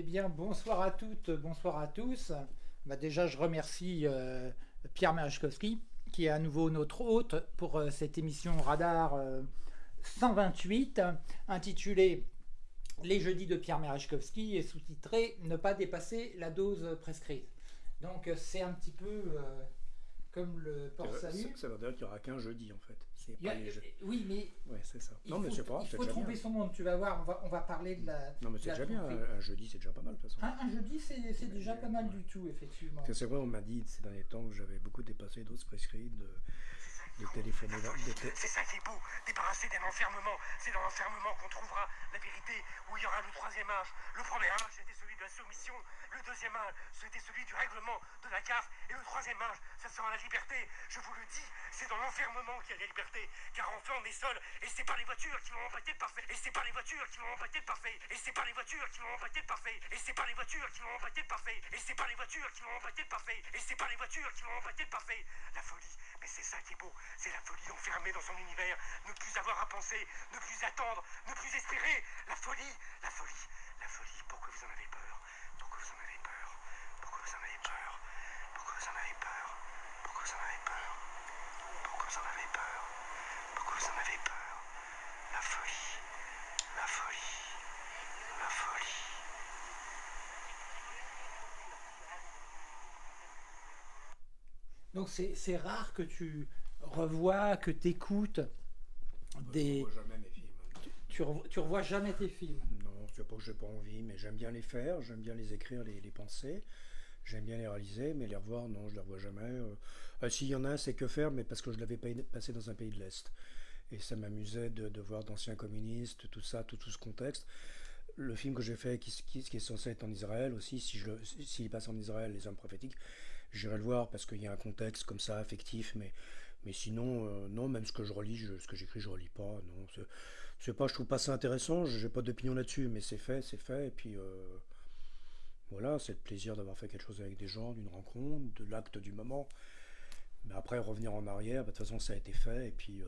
Eh bien, bonsoir à toutes, bonsoir à tous. Bah, déjà, je remercie euh, Pierre Merechkowski, qui est à nouveau notre hôte pour euh, cette émission Radar 128, euh, intitulée Les jeudis de Pierre Merechkowski et sous-titrée Ne pas dépasser la dose prescrite. Donc, c'est un petit peu comme le port-salut. Ça, veut dire qu'il n'y aura qu'un jeudi en fait. Oui, mais. Ouais, c'est ça. Non, mais c'est pas. Il faut trouver son monde. Tu vas voir, on va, on va parler de la. Non, mais c'est déjà bien. Un, jeudi, c'est déjà pas mal de toute façon. Un, jeudi, c'est déjà pas mal du tout, effectivement. C'est vrai, on m'a dit ces derniers temps que j'avais beaucoup dépassé d'autres prescrits de de téléphoner. C'est ça qui est beau, débarrasser d'un enfermement. C'est dans l'enfermement qu'on trouvera la vérité, où il y aura le troisième âge. Le premier âge, c'était celui de la soumission. Le deuxième âge, c'était celui du règlement de la casse. Et le troisième âge, ça sera la liberté. Je vous le dis, c'est dans l'enfermement qu'il y a la liberté. Car enfin, on est seul. Et c'est pas les voitures qui vont empêcher de passer. Et c'est pas les voitures qui vont empêcher de passer. Et c'est pas les voitures qui vont empêcher de passer. Et c'est pas les voitures qui vont empêcher de passer. Et c'est pas les voitures qui vont empêcher de passer. Et c'est pas les voitures qui vont empêcher de passer. La folie, mais c'est ça qui est beau. C'est la folie enfermée dans son univers. Ne plus avoir à penser, ne plus attendre, ne plus espérer. La folie, la folie, la folie. Pourquoi vous en avez peur? Pourquoi vous en avez peur? Pourquoi vous en avez peur? Pourquoi vous en avez peur? Pourquoi vous en avez peur? Pourquoi vous en avez peur? Pourquoi vous en avez peur? La folie, la folie, la folie. Donc c'est rare que tu revois, que tu écoutes des... Je jamais mes films. Tu, tu, revois jamais tes films Non, c'est pas que j'ai pas envie, mais j'aime bien les faire, j'aime bien les écrire, les, les penser. J'aime bien les réaliser, mais les revoir, non, je les revois jamais. Euh, ah, S'il y en a un, c'est que faire, mais parce que je l'avais passé dans un pays de l'Est. Et ça m'amusait de, de, voir d'anciens communistes, tout ça, tout, tout ce contexte le film que j'ai fait, qui, qui, qui, est censé être en Israël aussi, s'il si, si passe en Israël, Les Hommes prophétiques, j'irai le voir parce qu'il y a un contexte comme ça, affectif, mais, mais sinon, euh, non, même ce que je relis, je, ce que j'écris, je relis pas. Non, c'est pas, je trouve pas ça intéressant, j'ai pas d'opinion là-dessus, mais c'est fait, c'est fait, et puis euh, voilà, c'est le plaisir d'avoir fait quelque chose avec des gens, d'une rencontre, de l'acte du moment. Mais après, revenir en arrière, bah, de toute façon, ça a été fait, et puis. Euh,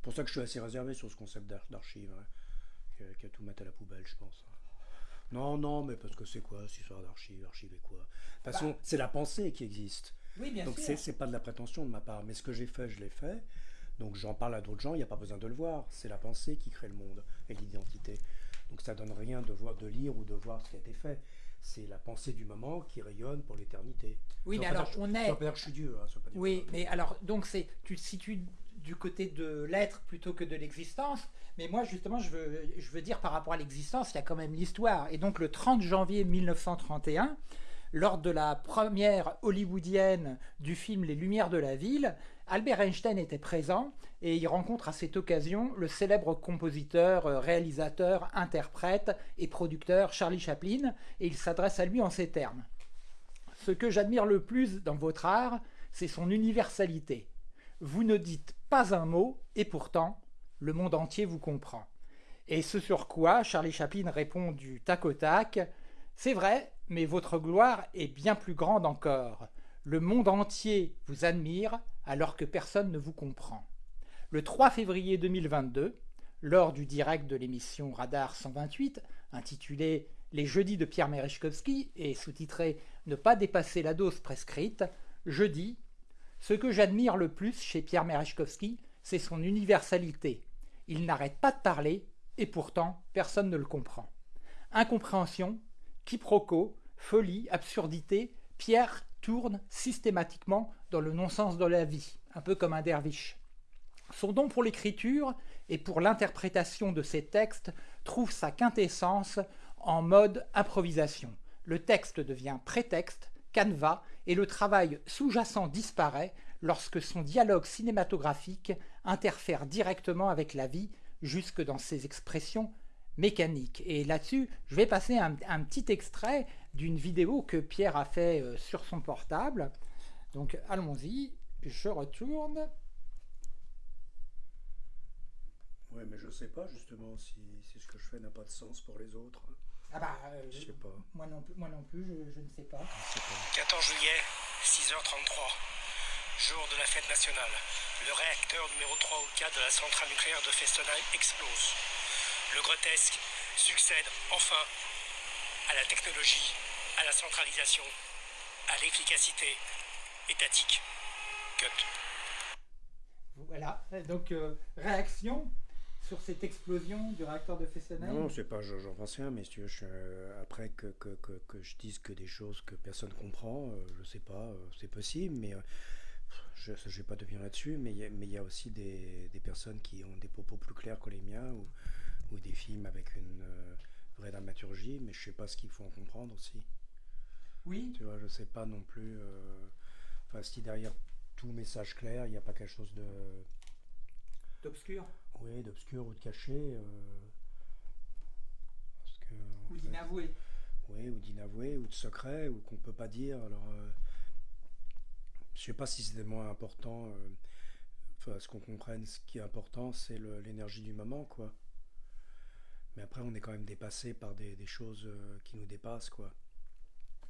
pour ça que je suis assez réservé sur ce concept d'archive, hein, qu'à tout mettre à la poubelle, je pense. Hein. Non, non, mais parce que c'est quoi cette histoire d'archive Archive quoi? De toute façon, bah. c'est la pensée qui existe. Oui, bien Donc c'est pas de la prétention de ma part. Mais ce que j'ai fait, je l'ai fait. Donc j'en parle à d'autres gens, il n'y a pas besoin de le voir. C'est la pensée qui crée le monde et l'identité. Donc ça donne rien de voir, de lire ou de voir ce qui a été fait. C'est la pensée du moment qui rayonne pour l'éternité. Oui, mais alors on est. Ça je suis Dieu. Hein, oui, mais alors donc c'est tu te situes du côté de l'être plutôt que de l'existence. Mais moi, justement, je veux, je veux dire par rapport à l'existence, il y a quand même l'histoire. Et donc, le 30 janvier 1931, lors de la première hollywoodienne du film Les Lumières de la Ville, Albert Einstein était présent et il rencontre à cette occasion le célèbre compositeur, euh, réalisateur, interprète et producteur Charlie Chaplin et il s'adresse à lui en ces termes. Ce que j'admire le plus dans votre art, c'est son universalité. Vous ne dites pas un mot et pourtant le monde entier vous comprend. Et ce sur quoi Charlie Chaplin répond du tac au tac C'est vrai, mais votre gloire est bien plus grande encore. Le monde entier vous admire alors que personne ne vous comprend. Le 3 février 2022, lors du direct de l'émission Radar 128, intitulé Les jeudis de Pierre Merechkowski et sous-titré Ne pas dépasser la dose prescrite, je dis Ce que j'admire le plus chez Pierre Merechkowski, c'est son universalité, il n'arrête pas de parler, et pourtant personne ne le comprend. Incompréhension, quiproquo, folie, absurdité, Pierre tourne systématiquement dans le non-sens de la vie, un peu comme un derviche. Son don pour l'écriture et pour l'interprétation de ses textes trouve sa quintessence en mode improvisation. Le texte devient prétexte, canevas, et le travail sous-jacent disparaît lorsque son dialogue cinématographique interfère directement avec la vie jusque dans ses expressions mécaniques. Et là-dessus, je vais passer un, petit extrait d'une vidéo que Pierre a fait euh, sur son portable. Donc allons-y, je retourne. Oui, mais je sais pas justement si, ce que je fais n'a pas de sens pour les autres. Ah bah, euh, je sais pas. Moi non plus, moi non plus je, je ne sais pas. 14 juillet, 6h33 jour de la fête nationale. Le réacteur numéro 3 ou 4 de la centrale nucléaire de Fessenheim explose. Le grotesque succède enfin à la technologie, à la centralisation, à l'efficacité étatique. Cut. Voilà, donc euh, réaction sur cette explosion du réacteur de Fessenheim? Non, c'est pas, j'en pense rien, mais si tu veux, je, euh, après que, que, que, que, je dise que des choses que personne comprend, euh, je sais pas, euh, c'est possible, mais euh, je ne vais pas devenir là-dessus, mais il y, a- mais il y a aussi des, des personnes qui ont des propos plus clairs que les miens, ou, ou des films avec une euh, dramaturgie, mais je sais pas ce qu'il faut en comprendre aussi. Oui, Tu vois, je sais pas non plus, euh, enfin, si derrière tout message clair, il n'y a pas quelque chose de, d'obscur oui, d'obscur ou de caché. euh, parce que, en ou d'inavoué. Oui, ou d'inavoué, ou de secret, ou qu'on peut pas dire. Alors, euh, je sais pas si c'est tellement important. euh, Enfin, ce qu'on comprenne, ce qui est important, c'est l'énergie du moment, quoi. Mais après, on est quand même dépassé par des, des choses euh, qui nous dépassent, quoi.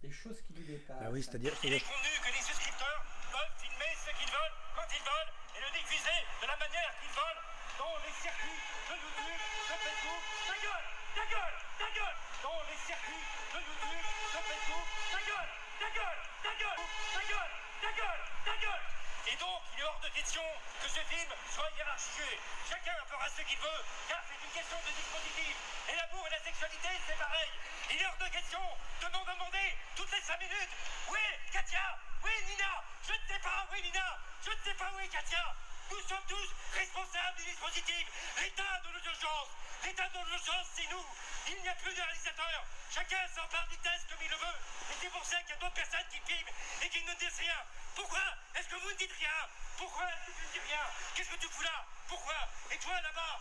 Des choses qui nous dépassent. Ah oui, c'est-à-dire, Il est convenu que les souscripteurs peuvent filmer ce qu'ils veulent, quand ils veulent, et le diffuser de la manière qu'ils veulent dans les circuits de YouTube, de Facebook. Ta gueule Ta gueule Ta gueule Dans les circuits de YouTube, de Facebook. Ta gueule Ta gueule Ta gueule Ta gueule Ta gueule Ta gueule Et donc, il est hors de question que ce film soit hiérarchisé. Chacun fera ce qu'il veut, car c'est question de dispositif. Et l'amour et la sexualité, c'est pareil. Il est hors de question de m'en demander toutes les 5 minutes. Oui, Katia Oui, Nina Je ne sais pas, oui, Nina Je ne sais pas, oui, Katia Nous sommes tous responsables du dispositif. L'état de nos urgences L'état de nos urgences, c'est nous Il n'y a plus de réalisateur Chacun s'empare du test comme il le veut. Et c'est pour ça qu'il y a d'autres personnes qui filment et qui ne disent rien. Pourquoi est-ce que vous ne dites rien? Pourquoi est-ce que tu ne dis rien? Qu'est-ce que tu fous là? Pourquoi? Et toi, là-bas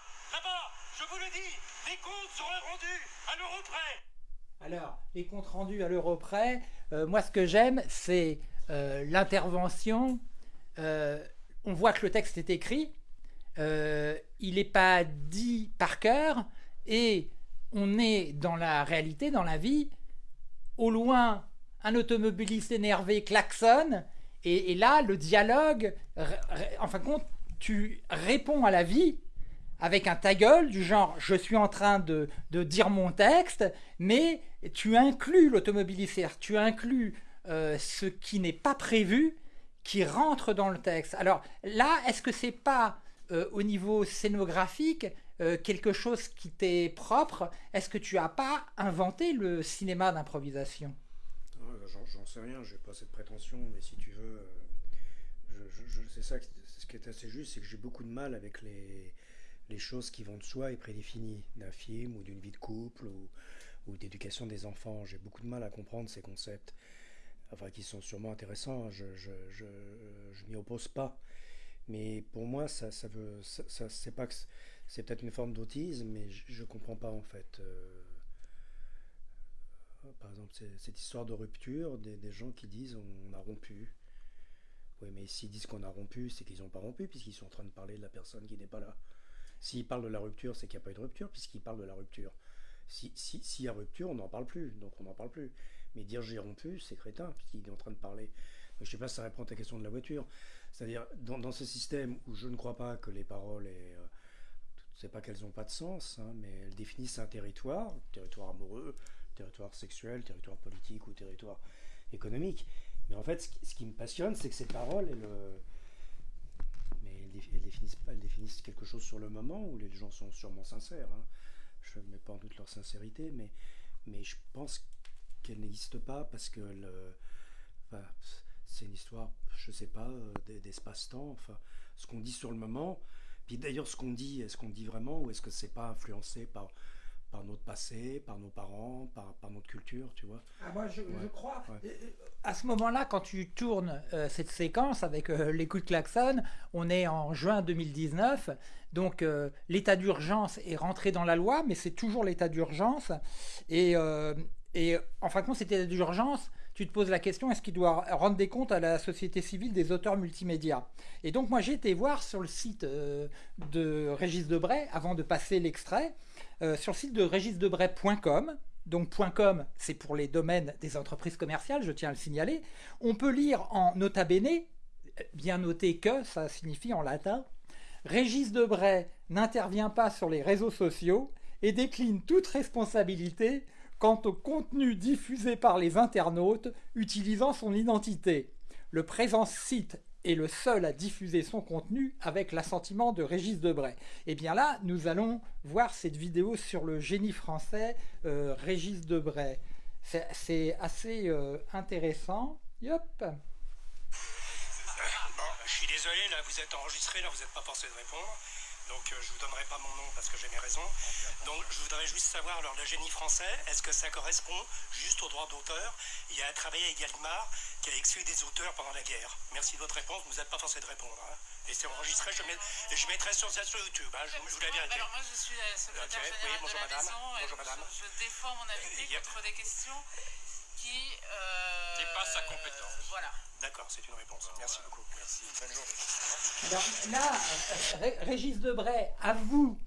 Je vous le dis, les comptes seront rendus à Alors, les comptes rendus à l'euro près, euh, moi ce que j'aime, c'est euh, l'intervention. Euh, on voit que le texte est écrit, il n'est pas dit par cœur, et on est dans la réalité, dans la vie. Au loin, un automobiliste énervé klaxonne, et, et là, le dialogue, en fin de compte, tu réponds à la vie avec un ta gueule du genre je suis en train de, dire mon texte, mais tu inclus l'automobiliste, tu inclus euh, ce qui n'est pas prévu, qui rentre dans le texte. Alors là, est-ce que c'est pas euh, au niveau scénographique euh, quelque chose qui t'est propre? Est-ce que tu as pas inventé le cinéma d'improvisation? J'en sais rien, j'ai pas cette prétention, mais si tu veux, c'est ça, ce qui est assez juste, c'est que j'ai beaucoup de mal avec les, les choses qui vont de soi et prédéfinies d'un film ou d'une vie de couple ou, d'éducation des enfants. J'ai beaucoup de mal à comprendre ces concepts, enfin qui sont sûrement intéressants. hein, Je, je, m'y oppose pas, mais pour moi, ça, ça c'est pas c'est- peut-être une forme d'autisme, mais je, je comprends pas en fait. euh, par exemple, cette histoire de rupture, des gens qui disent on a rompu. Oui, mais s'ils disent qu'on a rompu, c'est qu'ils n'ont pas rompu, puisqu'ils sont en train de parler de la personne qui n'est pas là. S'ils parlent de la rupture, c'est qu'il n'y a pas eu de rupture, puisqu'ils parlent de la rupture. Si- si- S'il y a rupture, on n'en parle plus, donc on n'en parle plus. Mais dire j'ai rompu, c'est crétin, puisqu'il est en train de parler. Je sais pas si ça répond à ta question de la voiture. C'est-à-dire, dans, ce système où je ne crois pas que les paroles aient. euh, c'est pas qu'elles n'ont pas de sens, hein, mais elles définissent un territoire, territoire amoureux, territoire sexuel, territoire politique ou territoire économique. Mais en fait, ce qui, me passionne, c'est que ces paroles, elles définissent, quelque chose sur le moment où les gens sont sûrement sincères. hein. Je ne mets pas en doute leur sincérité, mais, je pense qu'elles n'existent pas parce que c'est une histoire, je sais pas, euh, d'e- d'espace-temps. Enfin, ce qu'on dit sur le moment. Puis d'ailleurs, ce qu'on dit, est-ce qu'on dit vraiment ou est-ce que c'est pas influencé par, par notre passé, par nos parents, par, par notre culture, tu vois Ah, moi, je, Ouais. je crois. Ouais. À ce moment-là, quand tu tournes euh, cette séquence avec euh, les coups de klaxon, on est en juin 2019. Donc, euh, l'état d'urgence est rentré dans la loi, mais c'est toujours l'état d'urgence. Et, euh, et en fin de compte, cet état d'urgence, tu te poses la question est-ce qu'il doit rendre des comptes à la société civile des auteurs multimédia Et donc, moi, j'ai été voir sur le site de Régis Debray, avant de passer l'extrait, sur le site de régisdebray.com. Donc .com, c'est pour les domaines des entreprises commerciales, je tiens à le signaler. On peut lire en nota bene, bien noté que, ça signifie en latin, Régis n'intervient pas sur les réseaux sociaux et décline toute responsabilité quant au contenu diffusé par les internautes utilisant son identité. Le présent site est le seul à diffuser son contenu avec l'assentiment de Régis Debray. Et bien là, nous allons voir cette vidéo sur le génie français euh, Régis Debray. C'est assez euh, intéressant. Yop. Je suis désolé, là vous êtes enregistré, là vous n'êtes pas forcé de répondre. Donc euh, je vous donnerai pas mon nom parce que j'ai mes raisons. Donc je voudrais juste savoir, alors le génie français, est-ce que ça correspond juste au droit d'auteur Il a travaillé avec Gallimard qui a exclu des auteurs pendant la guerre? Merci de votre réponse, vous n'êtes pas forcé de répondre. hein. Et c'est enregistré, je, je mettrai sur ça sur YouTube, hein, je, vous- je vous la vérité. Alors moi je suis la secrétaire Ok, oui, générale bonjour, de la madame. maison Bonjour, madame. Je, je défends mon invité y a- contre des questions qui euh, Dépassent sa compétence. voilà. D'accord, c'est une réponse. Merci beaucoup. Merci. Bonne journée. Alors là, Ré- Régis Debray avoue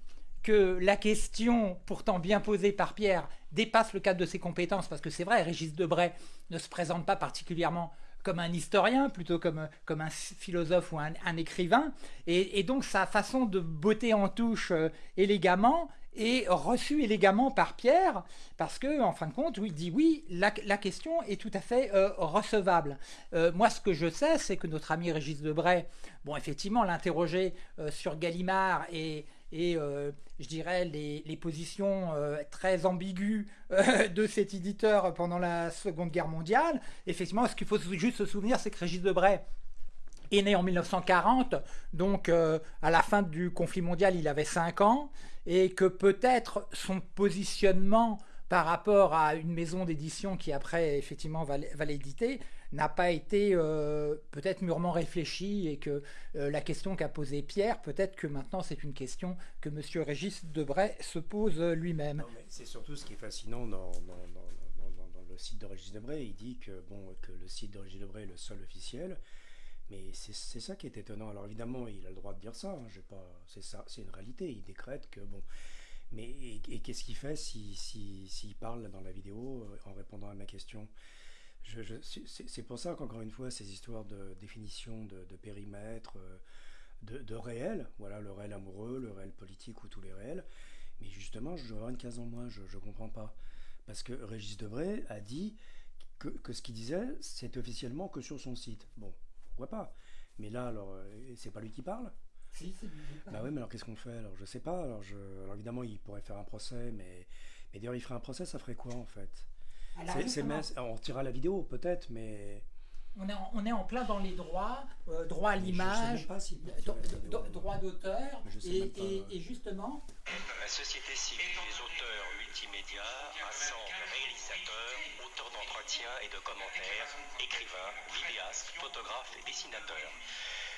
que la question, pourtant bien posée par Pierre, dépasse le cadre de ses compétences, parce que c'est vrai, Régis Debray ne se présente pas particulièrement comme un historien, plutôt comme, comme un philosophe ou un, un écrivain, et, et donc sa façon de botter en touche euh, élégamment est reçue élégamment par Pierre, parce que en fin de compte, il dit oui, la, question est tout à fait euh, recevable. Euh, moi, ce que je sais, c'est que notre ami Régis Debray, bon, effectivement, l'interroger euh, sur Gallimard et, et euh, je dirais les, les positions très ambiguës de cet éditeur pendant la Seconde Guerre mondiale. Effectivement, ce qu'il faut juste se souvenir, c'est que Régis Debray est né en 1940, donc euh, à la fin du conflit mondial, il avait 5 ans, et que peut-être son positionnement par rapport à une maison d'édition qui après effectivement va, l'éditer n'a pas été euh, peut-être mûrement réfléchi et que euh, la question qu'a posée Pierre, peut-être que maintenant c'est une question que Monsieur Régis Debray se pose lui-même. C'est surtout ce qui est fascinant dans- dans le site de Régis Debray. Il dit que, bon, que le site de Régis Debray est le seul officiel. Mais c'est ça qui est étonnant. Alors évidemment, il a le droit de dire ça. hein, c'est une réalité. Il décrète que bon. Mais et, qu'est-ce qu'il fait s'il si, s'il parle dans la vidéo euh, en répondant à ma question? C'est pour ça qu'encore une fois, ces histoires de définition de, périmètre, euh, de, de réel, voilà, le réel amoureux, le réel politique ou tous les réels. Mais justement, je dois avoir une case en moins, je ne comprends pas. Parce que Régis Debray a dit que, que ce qu'il disait, c'est officiellement que sur son site. Bon, pourquoi pas Mais là, alors, euh, c'est pas lui qui parle Bah oui, mais alors qu'est-ce qu'on fait? Alors, je sais pas. Alors, je, alors, évidemment, il pourrait faire un procès, mais, mais d'ailleurs, il ferait un procès, ça ferait quoi en fait? C'est- c'est. On retirera la vidéo, peut-être, mais. On, est en, on est en plein dans les droits, euh, droit à l'image, vidéo. droit d'auteur, et, pas, et- et justement, La société civile des auteurs multimédia rassemble réalisateurs, auteurs d'entretiens et de commentaires, écrivains, vidéastes, photographes et dessinateurs.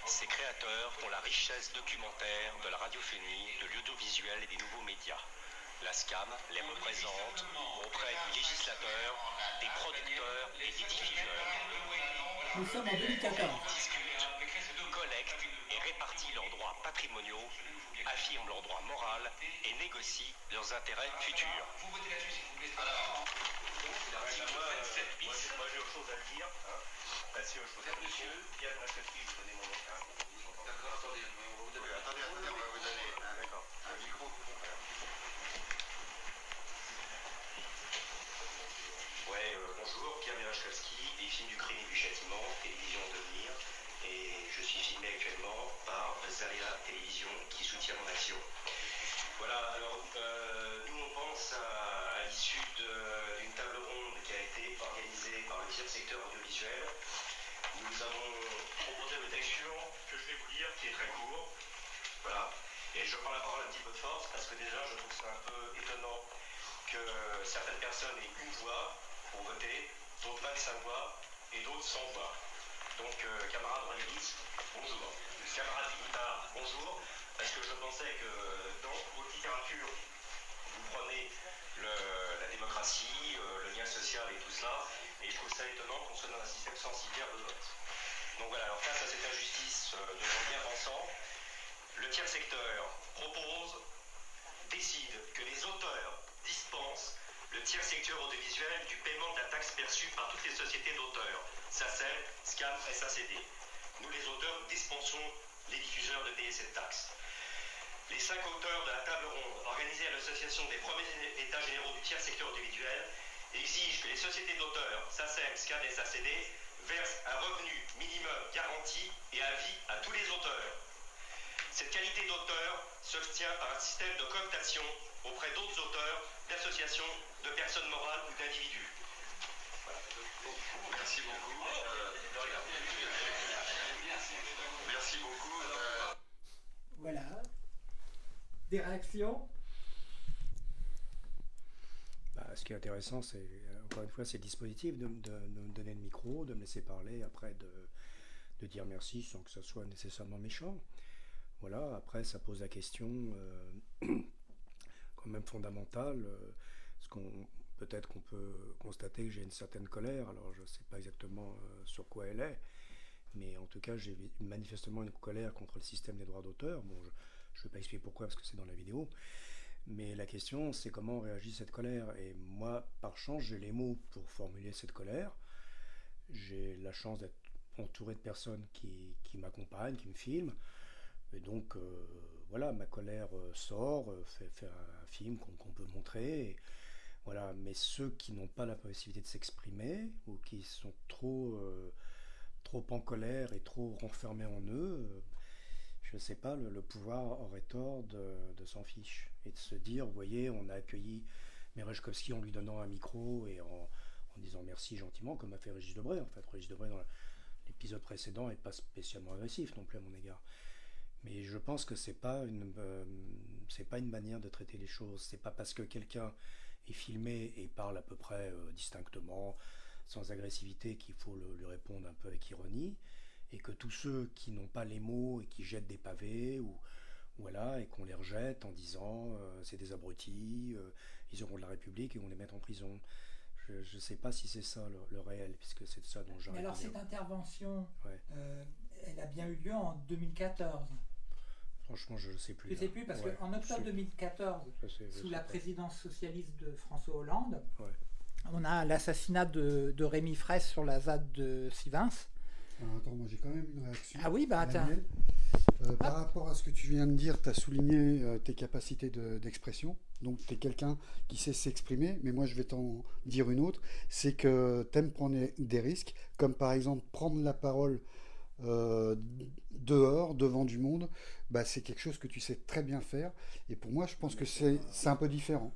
Ces créateurs font la richesse documentaire de la radiophonie, de l'audiovisuel et des nouveaux médias. La SCAM les représente auprès du législateur, des producteurs et des diffuseurs. Nous sommes en 2014. discutent, collectent et répartissent leurs droits patrimoniaux, affirment leurs droits moraux et négocient leurs intérêts futurs. Moi j'ai autre chose à dire. Merci, autre chose à dire. Monsieur, Pierre Rachevski, vous donnez mon nom. D'accord, attendez, on va vous donner. Attendez, attendez, on va vous donner. D'accord. Un micro. Ouais, euh, bonjour, Pierre Mirachkowski, du crime et du châtiment, télévision devenir, et je suis filmé actuellement par Zaria Télévision qui soutient mon action. Voilà, alors euh, nous on pense à, l'issue d'une table ronde qui a été organisée par le tiers secteur audiovisuel. Nous avons proposé le texte que je vais vous lire, qui est très court. Voilà, et je prends la parole un petit peu de force parce que déjà je trouve ça un peu étonnant que certaines personnes aient une voix pour voter, d'autres 25 voix et d'autres 100 voix. Donc, euh, camarade royaliste, bonjour. Camarade Guittard, bonjour. Parce que je pensais que dans votre littérature, vous prenez la démocratie, euh, le lien social et tout cela, et je trouve ça étonnant qu'on soit dans un système censitaire de vote. Donc voilà, alors face à cette injustice euh, de gens bien le tiers secteur propose décide que les auteurs dispensent le tiers secteur audiovisuel du paiement de la taxe perçue par toutes les sociétés d'auteurs, SACEM, SCAM, SACD. Nous, les auteurs, dispensons les diffuseurs de payer cette taxe. Les cinq auteurs de la table ronde organisée à l'association des premiers états généraux du tiers secteur audiovisuel exige que les sociétés d'auteurs, SACEM, SCAN et SACD, versent un revenu minimum garanti et à vie à tous les auteurs. Cette qualité d'auteur s'obtient par un système de cooptation auprès d'autres auteurs, d'associations, de personnes morales ou d'individus. Merci beaucoup. Euh, Merci beaucoup. Euh, Voilà. Des réactions? Bah, ce qui est intéressant, c'est euh, encore une fois, c'est le dispositif de, de- de me donner le micro, de me laisser parler, après de, de dire merci sans que ça soit nécessairement méchant. Voilà, après ça pose la question euh, quand même fondamentale. euh, qu'on peut-être qu'on peut constater que j'ai une certaine colère. Alors je ne sais pas exactement euh, sur quoi elle est, mais en tout cas j'ai manifestement une colère contre le système des droits d'auteur. Bon, je ne vais pas expliquer pourquoi parce que c'est dans la vidéo. Mais la question, c'est comment réagit cette colère. Et moi, par chance, j'ai les mots pour formuler cette colère. J'ai la chance d'être entouré de personnes qui, qui m'accompagnent, qui me filment. Et donc, euh, voilà, ma colère euh, sort, fait, un film qu'on peut montrer. Voilà, mais ceux qui n'ont pas la possibilité de s'exprimer ou qui sont trop, euh, trop en colère et trop renfermés en eux, euh, je ne sais pas, le, pouvoir aurait tort de, de s'en fiche et de se dire, vous voyez, on a accueilli Merejkovski en lui donnant un micro et en, en disant merci gentiment, comme a fait Régis Debray. En fait, Régis Debray, dans l'épisode précédent, n'est pas spécialement agressif non plus à mon égard. Mais je pense que c'est pas euh, pas une manière de traiter les choses. C'est pas parce que quelqu'un est filmé et parle à peu près euh, distinctement, sans agressivité, qu'il faut le- lui répondre un peu avec ironie, et que tous ceux qui n'ont pas les mots et qui jettent des pavés ou voilà et qu'on les rejette en disant euh, c'est des abrutis, euh, ils auront de la République et on les met en prison. Je ne sais pas si c'est ça le, le réel, puisque c'est de ça dont j'ai Mais alors cette intervention, Ouais. euh, elle a bien eu lieu en 2014. Franchement, je ne sais plus. Tu là. sais plus parce Ouais, qu'en octobre je sais- 2014, je sais- je sous la pas. présidence socialiste de François Hollande, Ouais. on a l'assassinat de, de Rémi Fraisse sur la ZAD de Sivins. Alors, attends, moi j'ai quand même une réaction. Ah oui, bah attends. Euh, par rapport à ce que tu viens de dire, tu as souligné euh, tes capacités de- d'expression. Donc tu es quelqu'un qui sait s'exprimer, mais moi je vais t'en dire une autre, c'est que tu aimes prendre des risques, comme par exemple prendre la parole euh, dehors, devant du monde, bah, c'est quelque chose que tu sais très bien faire. Et pour moi, je pense que c'est un peu différent.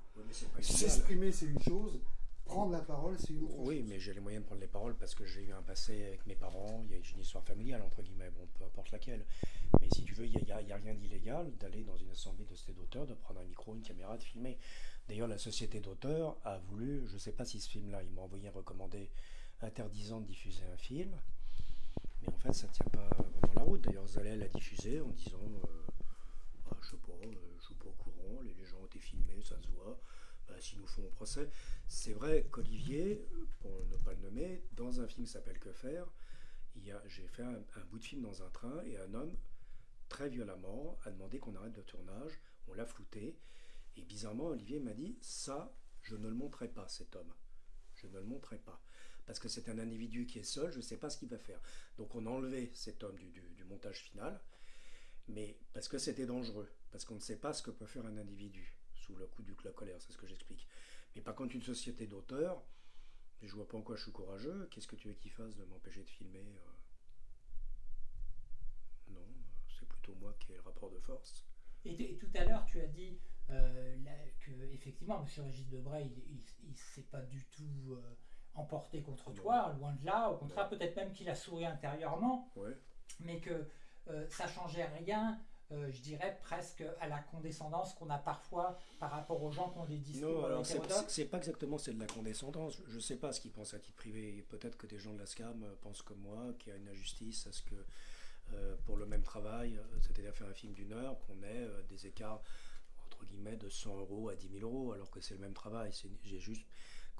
S'exprimer, c'est une chose, prendre la parole, c'est une autre Oui, chose. mais j'ai les moyens de prendre les paroles parce que j'ai eu un passé avec mes parents, il y a une histoire familiale, entre guillemets, bon, peu importe laquelle. Mais si tu veux, il n'y a, a rien d'illégal d'aller dans une assemblée de société d'auteurs, de prendre un micro, une caméra, de filmer. D'ailleurs, la société d'auteurs a voulu, je ne sais pas si ce film-là, il m'a envoyé un recommandé interdisant de diffuser un film. Mais en fait, ça ne tient pas vraiment la route. D'ailleurs, Zalel l'a diffusé en disant, euh, bah, je sais pas, euh, je suis pas au courant, les, gens ont été filmés, ça se voit. Bah, S'ils nous font au procès. C'est vrai qu'Olivier, pour ne pas le nommer, dans un film qui s'appelle Que faire, j'ai fait un, un bout de film dans un train et un homme, très violemment, a demandé qu'on arrête le tournage. On l'a flouté. Et bizarrement, Olivier m'a dit Ça, je ne le montrerai pas, cet homme. Je ne le montrerai pas. Parce que c'est un individu qui est seul, je ne sais pas ce qu'il va faire. Donc on a enlevé cet homme du, du- montage final, mais parce que c'était dangereux, parce qu'on ne sait pas ce que peut faire un individu sous le coup du la colère, c'est ce que j'explique. Mais par contre, une société d'auteurs, je vois pas en quoi je suis courageux, qu'est-ce que tu veux qu'il fasse de m'empêcher de filmer euh? Non, c'est plutôt moi qui ai le rapport de force. Et, tout à l'heure, tu as dit euh, que effectivement, M. Régis Debray, il ne s'est pas du tout euh, emporté contre toi, loin de là. Au contraire, peut-être même qu'il a souri intérieurement, Ouais. mais que euh, ça changeait rien. euh, je dirais presque à la condescendance qu'on a parfois par rapport aux gens qui ont des discours Non, alors c'est pas exactement c'est de la condescendance. Je ne sais pas ce qu'ils pensent à titre privé. Peut-être que des gens de la SCAM euh, pensent comme moi qu'il y a une injustice à ce que euh, pour le même travail, c'est-à-dire faire un film d'une heure, qu'on ait des écarts entre guillemets de 100 euros à 10 000 euros, alors que c'est le même travail. J'ai juste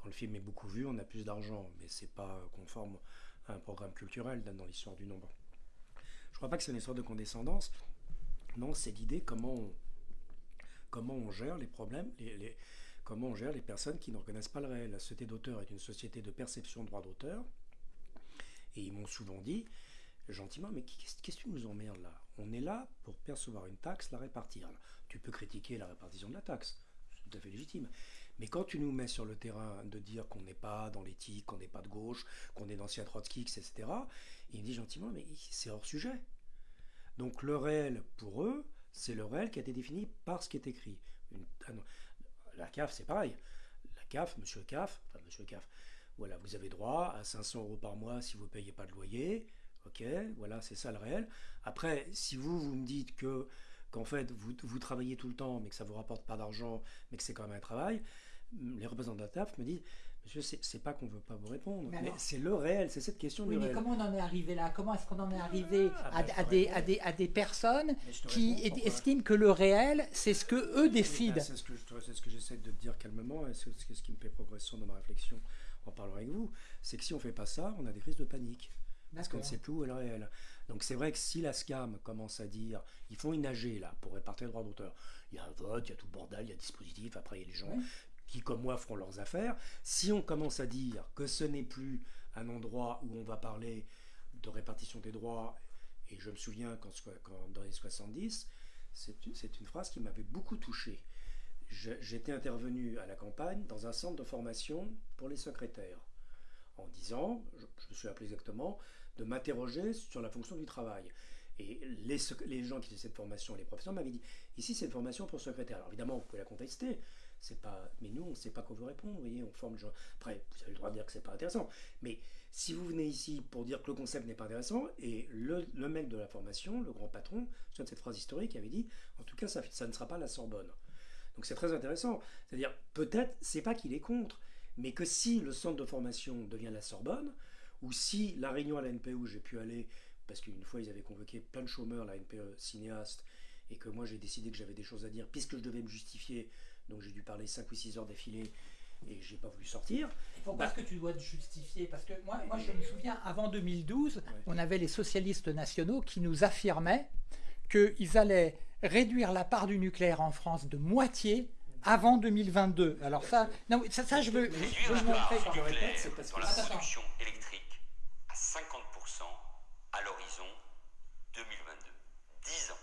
le film est beaucoup vu, on a plus d'argent, mais c'est pas conforme à un programme culturel dans l'histoire du nombre. Je crois pas que c'est une histoire de condescendance. Non, c'est l'idée comment on, comment on gère les problèmes, comment on gère les personnes qui ne reconnaissent pas le réel. La société d'auteur est une société de perception de droit d'auteur. Et ils m'ont souvent dit, gentiment, mais qu'est-ce qu'est-ce que tu nous emmerdes là? On est là pour percevoir une taxe, la répartir. Tu peux critiquer la répartition de la taxe, c'est tout à fait légitime. Mais quand tu nous mets sur le terrain de dire qu'on n'est pas dans l'éthique, qu'on n'est pas de gauche, qu'on est d'anciens Trotsky, etc., il me dit gentiment, mais c'est hors sujet. Donc le réel, pour eux, c'est le réel qui a été défini par ce qui est écrit. Ah la CAF, c'est pareil. La CAF, monsieur CAF, enfin monsieur CAF, voilà, vous avez droit à 500 euros par mois si vous ne payez pas de loyer. Ok, voilà, c'est ça le réel. Après, si vous, vous me dites que qu'en fait, vous, vous travaillez tout le temps, mais que ça ne vous rapporte pas d'argent, mais que c'est quand même un travail, les représentants de la TAF me disent, monsieur, c'est pas qu'on ne veut pas vous répondre, Mais c'est le réel, c'est cette question Oui, du mais réel. comment on en est arrivé là? Comment est-ce qu'on en est arrivé Ah, à, bah, à des, à, des, à des personnes qui réponds, estiment que le réel, c'est ce que eux décident c'est ce que j'essaie de dire calmement, et c'est ce qui me fait progression dans ma réflexion en parlant avec vous, c'est que si on fait pas ça, on a des crises de panique. Parce qu'on ne sait plus où est le réel. Donc c'est vrai que si la SCAM commence à dire, ils font une AG là, pour répartir le droit d'auteur, il y a un vote, il y a tout le bordel, il y a un dispositif, après il y a les gens Oui. Qui, comme moi, feront leurs affaires. Si on commence à dire que ce n'est plus un endroit où on va parler de répartition des droits, et je me souviens quand, quand- dans les 70, c'est une, phrase qui m'avait beaucoup touché. J'étais intervenu à la campagne dans un centre de formation pour les secrétaires en disant, je, je me suis appelé exactement, de m'interroger sur la fonction du travail. Et les, les gens qui faisaient cette formation, les professeurs m'avaient dit, ici c'est une formation pour secrétaire. Alors évidemment, vous pouvez la contester, c'est pas, mais nous on ne sait pas quoi vous répondre, vous voyez, on forme. Après, vous avez le droit de dire que c'est pas intéressant. Mais si vous venez ici pour dire que le concept n'est pas intéressant, et le, le mec de la formation, le grand patron, je de cette phrase historique, avait dit, en tout cas ça, ça ne sera pas la Sorbonne. Donc c'est très intéressant. C'est-à-dire, peut-être, c'est pas qu'il est contre, mais que si le centre de formation devient la Sorbonne, ou si la réunion à la NPE où j'ai pu aller, parce qu'une fois ils avaient convoqué plein de chômeurs, la NPE cinéaste, et que moi j'ai décidé que j'avais des choses à dire, puisque je devais me justifier, donc j'ai dû parler 5 ou 6 heures d'affilée, et j'ai pas voulu sortir. Pourquoi Bah- est-ce que tu dois te justifier? Parce que moi, moi, je me souviens, avant 2012, Ouais. on avait les socialistes nationaux qui nous affirmaient qu'ils allaient réduire la part du nucléaire en France de moitié avant 2022. Alors ça, non, ça, ça je veux, je veux la montrer. nucléaire c'est parce dans que- la Attends, attends. production électrique à 50% à l'horizon 2022. 10 ans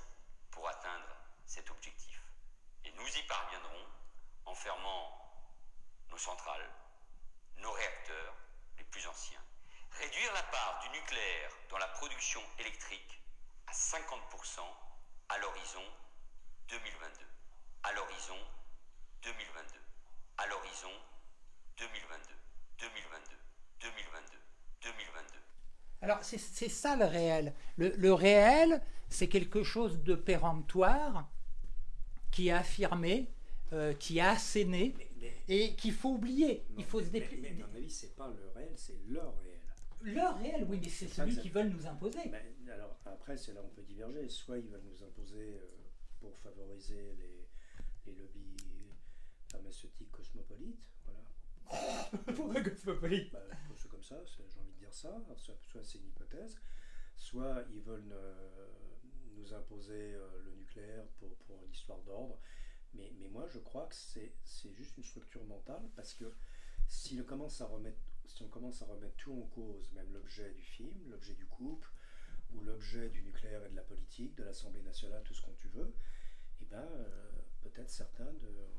pour atteindre cet objectif. Et nous y parviendrons en fermant nos centrales, nos réacteurs les plus anciens. Réduire la part du nucléaire dans la production électrique à 50% à l'horizon 2022. À l'horizon 2022. À l'horizon 2022. 2022. 2022. 2022. Alors c'est ça le réel. Le, le réel, c'est quelque chose de péremptoire qui est affirmé, euh, qui est asséné Mais, mais- et qu'il faut oublier. non, Il faut mais- se mais- dépli- mais, à mon avis, c'est pas le réel, c'est le réel. Le réel, oui, mais c'est celui qu'ils veulent nous imposer. Ben, alors après, c'est là où on peut diverger. Soit ils veulent nous imposer euh, pour favoriser les, les lobbies pharmaceutiques cosmopolites, voilà. Pourquoi cosmopolite Bah, c'est comme ça, j'ai envie de dire ça. Soit, soit c'est une hypothèse, soit ils veulent euh, nous imposer euh, le nucléaire pour, pour une histoire d'ordre. Mais, mais moi, je crois que c'est juste une structure mentale parce que si on commence à remettre, si on commence à remettre tout en cause, même l'objet du film, l'objet du couple, ou l'objet du nucléaire et de la politique, de l'Assemblée nationale, tout ce qu'on tu veux, eh ben, euh, peut-être certains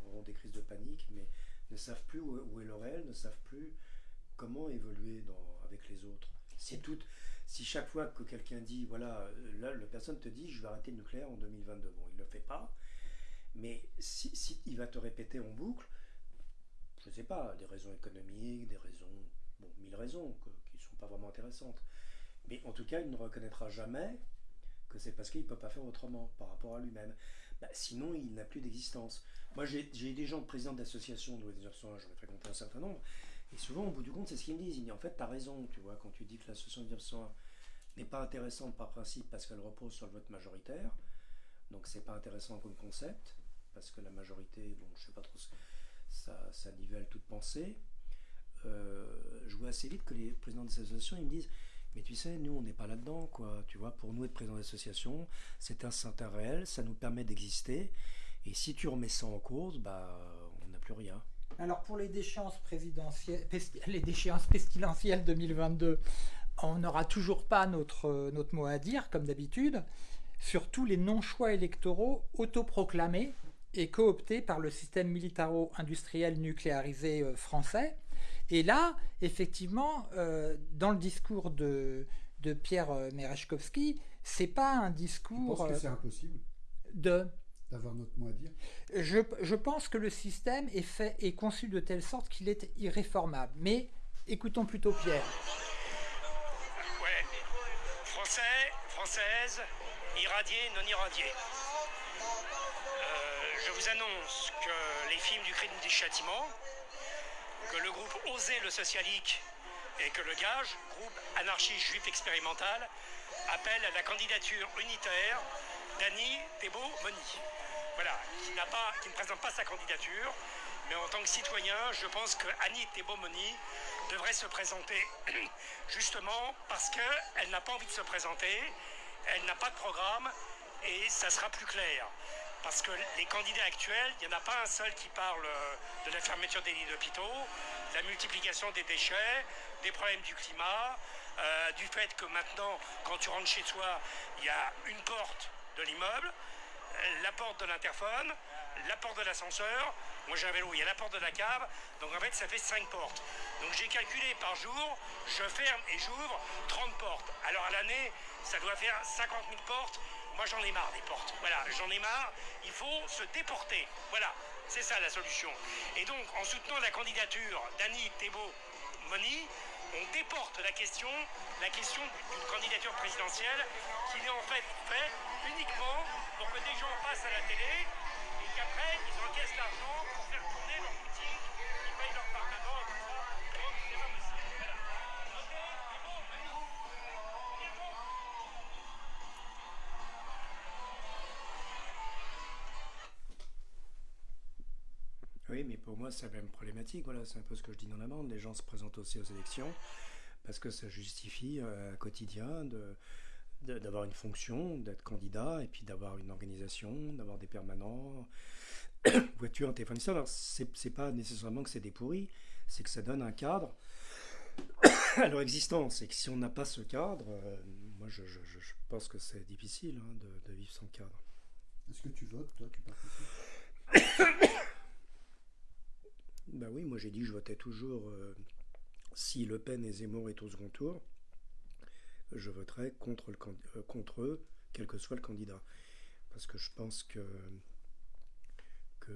auront des crises de panique, mais ne savent plus où, est le réel, ne savent plus comment évoluer dans, avec les autres. Si, tout, si chaque fois que quelqu'un dit, voilà, euh, là, la personne te dit, je vais arrêter le nucléaire en 2022, bon, il ne le fait pas, mais si, il va te répéter en boucle, je ne sais pas, des raisons économiques, des raisons, bon, mille raisons qui ne sont pas vraiment intéressantes. Mais en tout cas, il ne reconnaîtra jamais que c'est parce qu'il ne peut pas faire autrement par rapport à lui-même. Bah, sinon, il n'a plus d'existence. Moi, j'ai des gens présidents d'associations de j'en ai fréquenté un certain nombre, et souvent, au bout du compte, c'est ce qu'ils me disent. Ils disent, en fait, tu as raison, tu vois, quand tu dis que l'association de 1901 n'est pas intéressante par principe parce qu'elle repose sur le vote majoritaire, donc c'est pas intéressant comme concept, parce que la majorité, bon, je sais pas trop, ça, ça nivelle toute pensée. Euh, je vois assez vite que les présidents des associations, ils me disent, mais tu sais, nous, on n'est pas là-dedans, quoi. Tu vois, pour nous, être président d'association, c'est un certain réel, ça nous permet d'exister. Et si tu remets ça en cause, bah, on n'a plus rien. Alors pour les déchéances présidentielles, les déchéances pestilentielles 2022, on n'aura toujours pas notre, notre mot à dire, comme d'habitude, sur tous les non-choix électoraux autoproclamés est coopté par le système militaro-industriel nucléarisé euh, français. Et là, effectivement, euh, dans le discours de, de Pierre euh, Merechkovski, c'est pas un Tu discours penses que euh, c'est impossible de. d'avoir notre mot à dire? Je, je pense que le système est fait est conçu de telle sorte qu'il est irréformable. Mais écoutons plutôt Pierre. Ouais. Français, françaises, irradiés, non irradiés. Je vous annonce que les films du crime du châtiment, que le groupe Oser le socialique et que le Gage, groupe anarchiste juif expérimental, appellent à la candidature unitaire d'Annie Thébault-Moni. Voilà, qui ne présente pas sa candidature, mais en tant que citoyen, je pense que Annie Thébault-Moni devrait se présenter justement parce qu'elle n'a pas envie de se présenter, elle n'a pas de programme et ça sera plus clair. Parce que les candidats actuels, il n'y en a pas un seul qui parle euh, de la fermeture des lits d'hôpitaux, de la multiplication des déchets, des problèmes du climat, euh, du fait que maintenant, quand tu rentres chez toi, il y a une porte de l'immeuble, euh, la porte de l'interphone, la porte de l'ascenseur. Moi j'ai un vélo, il y a la porte de la cave. Donc en fait, ça fait 5 portes. Donc j'ai calculé par jour, je ferme et j'ouvre 30 portes. Alors à l'année, ça doit faire 50 000 portes. Moi j'en ai marre des portes. Voilà, j'en ai marre. Il faut se déporter. Voilà, c'est ça la solution. Et donc en soutenant la candidature d'Annie Thébault-Moni, on déporte la question, la question d'une candidature présidentielle qui est en fait faite uniquement pour que des gens passent à la télé et qu'après ils encaissent l'argent pour faire mais pour moi, c'est la même problématique. Voilà, c'est un peu ce que je dis dans la bande. Les gens se présentent aussi aux élections parce que ça justifie euh, un quotidien de d'avoir une fonction, d'être candidat, et puis d'avoir une organisation, d'avoir des permanents, voiture, téléphone, ça. Alors, c'est pas nécessairement que c'est des pourris, c'est que ça donne un cadre à leur existence. Et que si on n'a pas ce cadre, euh, moi, je, je- je- je pense que c'est difficile hein, de, de vivre sans cadre. Est-ce que tu votes, toi, tu participes? Bah oui, moi j'ai dit que je votais toujours euh, si Le Pen et Zemmour est au second tour, je voterai euh, contre eux, quel que soit le candidat. Parce que je pense que, que,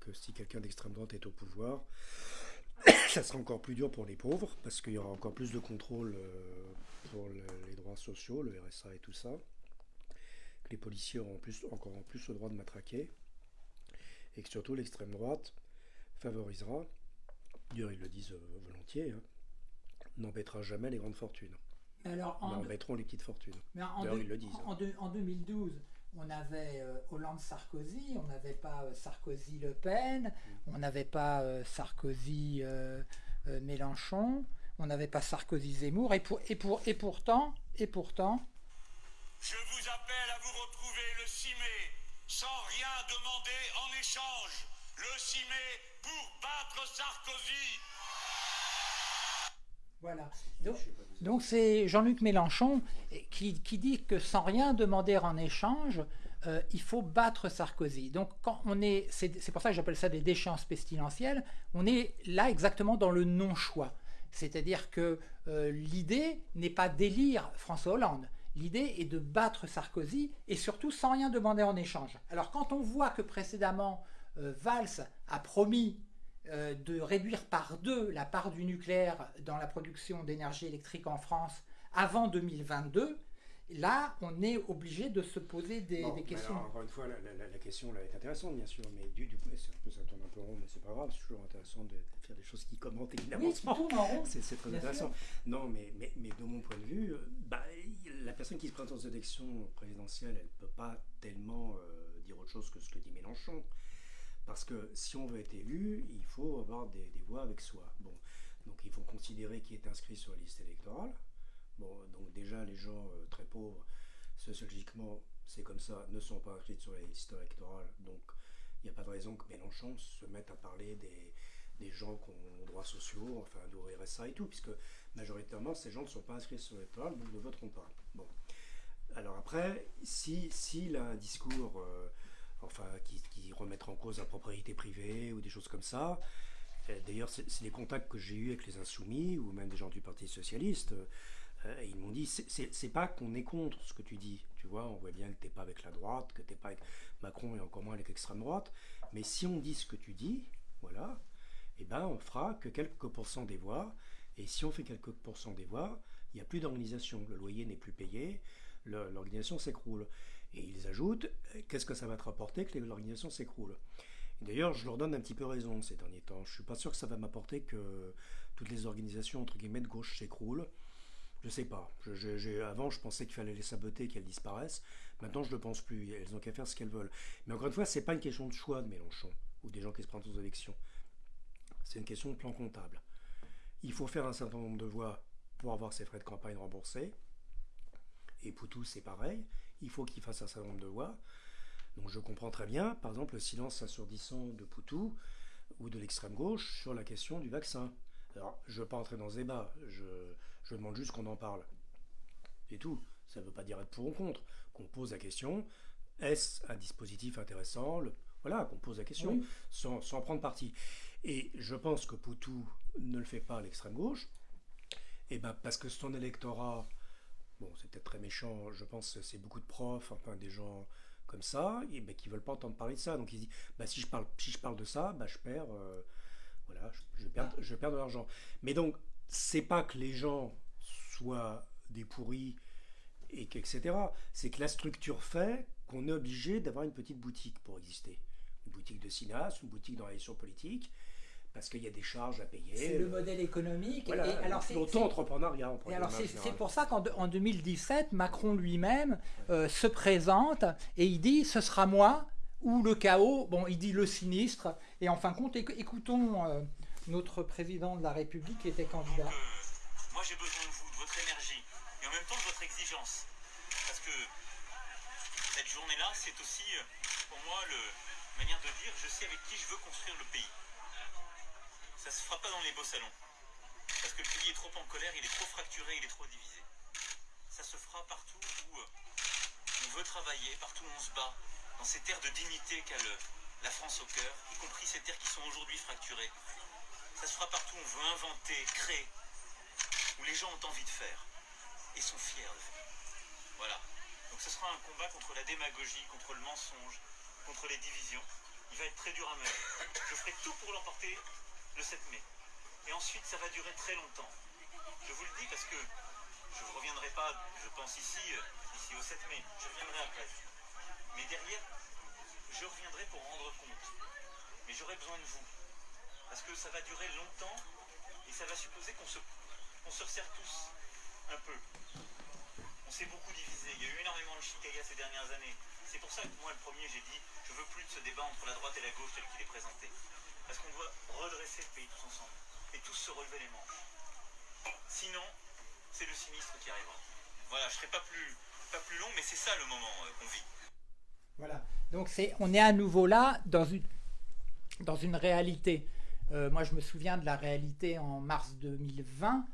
que, si quelqu'un d'extrême droite est au pouvoir, ça sera encore plus dur pour les pauvres, parce qu'il y aura encore plus de contrôle euh, pour le- les droits sociaux, le RSA et tout ça. Que les policiers auront plus, encore en plus le droit de matraquer. Et que surtout l'extrême droite favorisera, d'ailleurs ils le disent euh, volontiers, hein, n'embêtera jamais les grandes fortunes, Mais alors, en, embêteront les petites fortunes. mais en ils le disent. en deux- en 2012, on avait euh, Hollande-Sarkozy, on n'avait pas euh, Sarkozy-Le Pen, on n'avait pas euh, Sarkozy-Mélenchon, on n'avait pas Sarkozy-Zemmour, et, pour, et, pour, et pourtant, et pourtant, Je vous appelle à vous retrouver le 6 mai, sans rien demander en échange. Le 6 mai pour battre Sarkozy. voilà. Donc, c'est Jean-Luc Mélenchon qui, qui dit que sans rien demander en échange, euh, il faut battre Sarkozy. Donc quand on est, c'est pour ça que j'appelle ça des déchéances pestilentielles, on est là exactement dans le non-choix. C'est-à-dire que euh, l'idée n'est pas d'élire François Hollande. L'idée est de battre Sarkozy et surtout sans rien demander en échange. Alors quand on voit que précédemment Valls a promis euh, de réduire par deux la part du nucléaire dans la production d'énergie électrique en France avant 2022, là on est obligé de se poser des, Bon, des mais questions. alors, encore une fois, la, la- la- la question là est intéressante, bien sûr, mais du, du coup, ça tourne un peu rond, mais c'est pas grave, c'est toujours intéressant de, faire des choses qui commentent évidemment. Oui. C'est très Bien intéressant. Non, mais, mais, mais de mon point de vue, euh, bah, la personne qui se présente aux élections présidentielles, elle ne peut pas tellement euh, dire autre chose que ce que dit Mélenchon. Parce que si on veut être élu, il faut avoir des, voix avec soi. Bon, donc il faut considérer qui est inscrit sur la liste électorale. Bon, donc déjà, les gens euh, très pauvres, sociologiquement, c'est comme ça, ne sont pas inscrits sur la liste électorale. Donc il n'y a pas de raison que Mélenchon se mette à parler des, gens qui ont droits sociaux, enfin de RSA et tout, puisque majoritairement ces gens ne sont pas inscrits sur l'électoral, donc ne voteront pas. Bon. Alors après, si s'il a un discours, euh, enfin, qui, qui en cause la propriété privée ou des choses comme ça. Euh, D'ailleurs, c'est les contacts que j'ai eus avec les Insoumis ou même des gens du Parti Socialiste. euh, ils m'ont dit c'est- pas qu'on est contre ce que tu dis. Tu vois, on voit bien que t'es pas avec la droite, que t'es pas avec Macron et encore moins avec l'extrême droite. Mais si on dit ce que tu dis, voilà, eh ben on fera que quelques pourcents des voix. Et si on fait quelques pourcents des voix, il n'y a plus d'organisation. Le loyer n'est plus payé, l'organisation s'écroule. Et ils ajoutent, euh, qu'est-ce que ça va te rapporter que l'organisation s'écroule? D'ailleurs, je leur donne un petit peu raison ces derniers temps. Je suis pas sûr que ça va m'apporter que toutes les organisations entre guillemets de gauche s'écroulent. Je sais pas. Avant, je pensais qu'il fallait les saboter, qu'elles disparaissent. Maintenant, je ne le pense plus. Elles ont qu'à faire ce qu'elles veulent. Mais encore une fois, c'est pas une question de choix de Mélenchon ou des gens qui se présentent aux élections. C'est une question de plan comptable. Il faut faire un certain nombre de voix pour avoir ses frais de campagne remboursés. Et Poutou, c'est pareil. Il faut qu'il fasse un certain nombre de voix. Donc je comprends très bien, par exemple, le silence assourdissant de Poutou ou de l'extrême gauche sur la question du vaccin. Alors, je ne veux pas entrer dans ce débat, je, je demande juste qu'on en parle. C'est tout. Ça ne veut pas dire être pour ou contre. Qu'on pose la question, est-ce un dispositif intéressant Le- Voilà, qu'on pose la question, Oui. sans, sans prendre parti. Et je pense que Poutou ne le fait pas à l'extrême gauche, et ben parce que son électorat, bon, c'est peut-être très méchant, je pense que c'est beaucoup de profs, enfin des gens comme ça, et ben, qui veulent pas entendre parler de ça. Donc ils disent, bah, si, je parle, si je parle de ça, bah, je perds, euh, voilà, je, je perds, je perds de l'argent. Mais donc, c'est pas que les gens soient des pourris, et etc. C'est que la structure fait qu'on est obligé d'avoir une petite boutique pour exister. Une boutique de cinéaste, une boutique d'organisation politique, parce qu'il y a des charges à payer. C'est le modèle économique. Voilà, et alors, c'est- c'est- l'auto-entrepreneuriat. en Et alors règle c'est pour ça qu'en de- en 2017, Macron lui-même euh, se présente et il dit ce sera moi ou le chaos. Bon, il dit le sinistre. Et en fin de compte, éc- écoutons euh, notre président de la République qui était candidat. Donc, euh, moi j'ai besoin de vous, de votre énergie et en même temps de votre exigence. Parce que cette journée-là, c'est aussi pour moi le manière de dire je sais avec qui je veux construire le pays. Ça se fera pas dans les beaux salons. Parce que le pays est trop en colère, il est trop fracturé, il est trop divisé. Ça se fera partout où euh, on veut travailler, partout où on se bat, dans ces terres de dignité qu'a la France au cœur, y compris ces terres qui sont aujourd'hui fracturées. Ça se fera partout où on veut inventer, créer, où les gens ont envie de faire et sont fiers de faire. Voilà. Donc ce sera un combat contre la démagogie, contre le mensonge, contre les divisions. Il va être très dur à mener. Je ferai tout pour l'emporter le 7 mai. Et ensuite, ça va durer très longtemps. Je vous le dis parce que je ne reviendrai pas, je pense ici, euh, ici au 7 mai. Je reviendrai après. Mais derrière, je reviendrai pour rendre compte. Mais j'aurai besoin de vous. Parce que ça va durer longtemps et ça va supposer qu'on se, se resserre tous un peu. On s'est beaucoup divisé. Il y a eu énormément de chicaya ces dernières années. C'est pour ça que moi, le premier, j'ai dit je veux plus de ce débat entre la droite et la gauche tel qu'il est présenté. Parce qu'on doit redresser le pays tous ensemble et tous se relever les manches. Sinon, c'est le sinistre qui arrivera. Voilà, je serai pas plus, pas plus long, mais c'est ça le moment euh, qu'on vit. Voilà. Donc c'est, on est à nouveau là dans une, dans une réalité. Euh, moi, je me souviens de la réalité en mars 2020.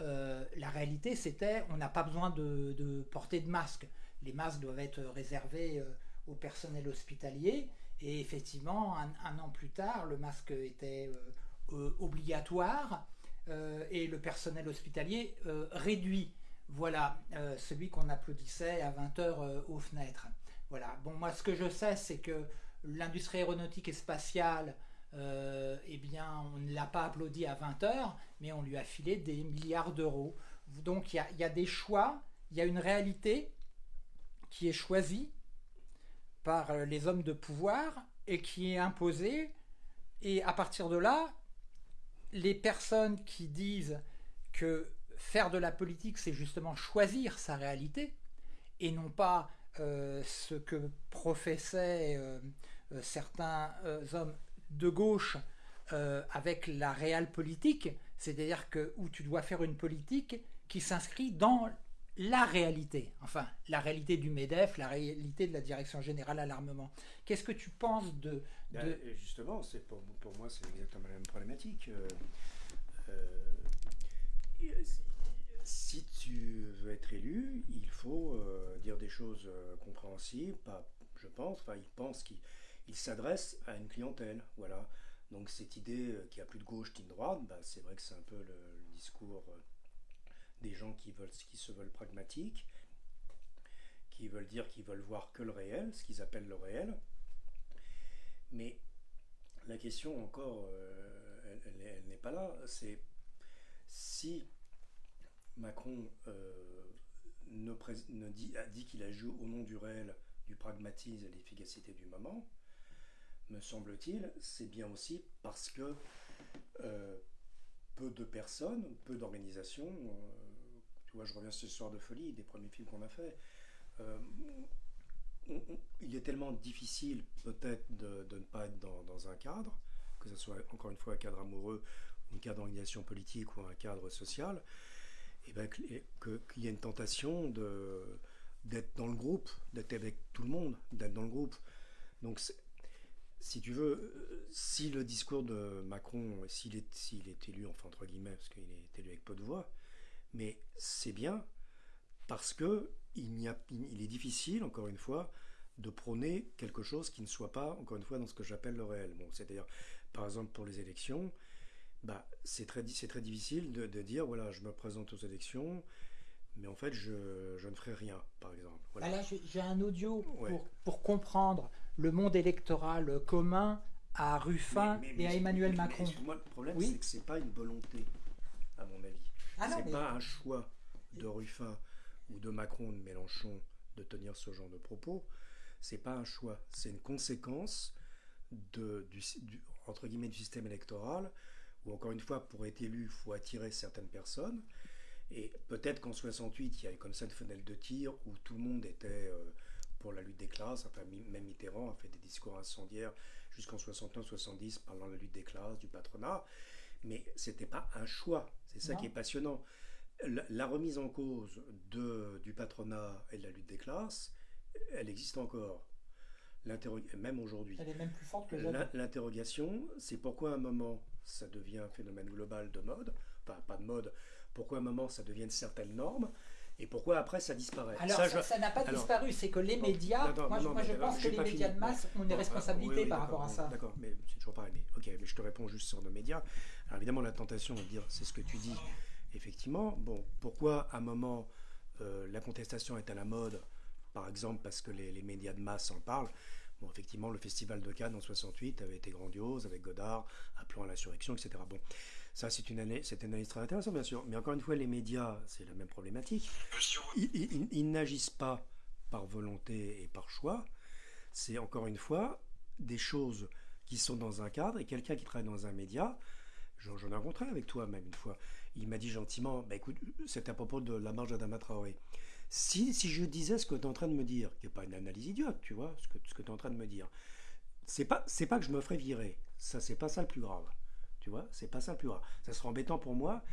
Euh, la réalité, c'était on n'a pas besoin de, porter de masque. Les masques doivent être réservés au personnel hospitalier. Et effectivement, un, an plus tard, le masque était euh, euh, obligatoire euh, et le personnel hospitalier réduit. Voilà, celui qu'on applaudissait à 20h aux fenêtres. Voilà. Bon, moi, ce que je sais, c'est que l'industrie aéronautique et spatiale, eh bien, on ne l'a pas applaudi à 20 heures, mais on lui a filé des milliards d'euros. Donc, il y a des choix, il y a une réalité qui est choisie par euh, les hommes de pouvoir et qui est imposée. Et à partir de là, les personnes qui disent que faire de la politique, c'est justement choisir sa réalité et non pas euh, ce que professaient euh, certains hommes de gauche avec la réelle politique, c'est-à-dire que où tu dois faire une politique qui s'inscrit dans la réalité, enfin la réalité du MEDEF, la réalité de la Direction générale à l'armement. Qu'est-ce que tu penses de... Ben, de... justement, c'est pour, pour moi, c'est exactement la même problématique. Euh, euh, si- tu veux être élu, il faut euh, dire des choses compréhensibles. Pas, je pense. Enfin, il pense qu'il il s'adresse à une clientèle. Voilà. Donc cette idée qu'il n'y a plus de gauche ni de droite, bah, c'est vrai que c'est un peu le, le discours des gens qui, veulent, qui se veulent pragmatiques, qui veulent dire qu'ils veulent voir que le réel, ce qu'ils appellent le réel. Mais la question encore, euh, elle, elle est- elle n'est pas là. C'est si Macron euh, ne, dit, a dit qu'il a joué au nom du réel, du pragmatisme et de l'efficacité du moment, me semble-t-il, c'est bien aussi parce que euh, peu de personnes, peu d'organisations, euh, tu vois, je reviens sur soir de folie, des premiers films qu'on a fait, euh, il est tellement difficile peut-être de, ne pas être dans, un cadre, que ce soit encore une fois un cadre amoureux, un cadre d'organisation politique ou un cadre social, et ben, qu'il y a une tentation de d'être dans le groupe, d'être avec tout le monde, d'être dans le groupe. Donc, c'est- si tu veux, euh, si le discours de Macron, s'il est, s'il est élu, enfin entre guillemets, parce qu'il est élu avec peu de voix, mais c'est bien parce que il, n'y a, il est difficile, encore une fois, de prôner quelque chose qui ne soit pas, encore une fois, dans ce que j'appelle le réel. Bon, c'est-à-dire, par exemple, pour les élections, bah, c'est très, très difficile de, de dire, voilà, je me présente aux élections, mais en fait, je, je ne ferai rien, par exemple. Voilà. Ah là, j'ai j'ai un audio Ouais. pour, pour comprendre le monde électoral commun à Ruffin Mais- mais- et à Emmanuel Macron. excuse-moi, le problème, Oui. c'est que c'est pas une volonté, à mon avis. Ah c'est pas un choix de Ruffin ou de Macron ou de Mélenchon de tenir ce genre de propos. C'est pas un choix, c'est une conséquence de, du, du- entre guillemets, du système électoral où, encore une fois, pour être élu, il faut attirer certaines personnes. Et peut-être qu'en 68, il y a eu comme ça une fenêtre de tir où tout le monde était euh, pour la lutte des classes. Enfin, même Mitterrand a fait des discours incendiaires jusqu'en 69-70 parlant de la lutte des classes, du patronat. Mais c'était pas un choix. C'est ça Non. qui est passionnant. La, la remise en cause de, du patronat et de la lutte des classes, elle existe encore. Même aujourd'hui. Elle est même plus forte que jamais. L'in- L'interrogation, c'est pourquoi à un moment ça devient un phénomène global de mode, enfin pas de mode, pourquoi à un moment ça devient une certaine norme, et pourquoi après ça disparaît? Alors, Ça, n'a pas alors- disparu, c'est que les médias, moi, non, moi, je pense que les médias fini. de masse ont des responsabilités oui, oui, par rapport à ça. D'accord, mais c'est toujours pareil. Mais, ok, mais je te réponds juste sur nos médias. Alors évidemment, la tentation de dire c'est ce que tu dis, effectivement. Bon, pourquoi à un moment euh, la contestation est à la mode Par exemple, parce que les, les médias de masse en parlent? Bon, effectivement, le festival de Cannes en 68 avait été grandiose avec Godard, appelant à l'insurrection, etc. Bon, ça c'est une année, une analyse très intéressante, bien sûr. Mais encore une fois, les médias, c'est la même problématique. Ils, ils- ils n'agissent pas par volonté et par choix. C'est encore une fois des choses qui sont dans un cadre et quelqu'un qui travaille dans un média. J'en j'en ai rencontré avec toi même une fois. Il m'a dit gentiment, bah écoute, c'est à propos de la marge d'Adama Traoré. Si, si je disais ce que tu es en train de me dire, qui n'est pas une analyse idiote, tu vois, ce que, ce que tu es en train de me dire, c'est pas, pas que je me ferais virer. Ça, c'est pas ça le plus grave. C'est pas ça le plus grave. Ça sera embêtant pour moi.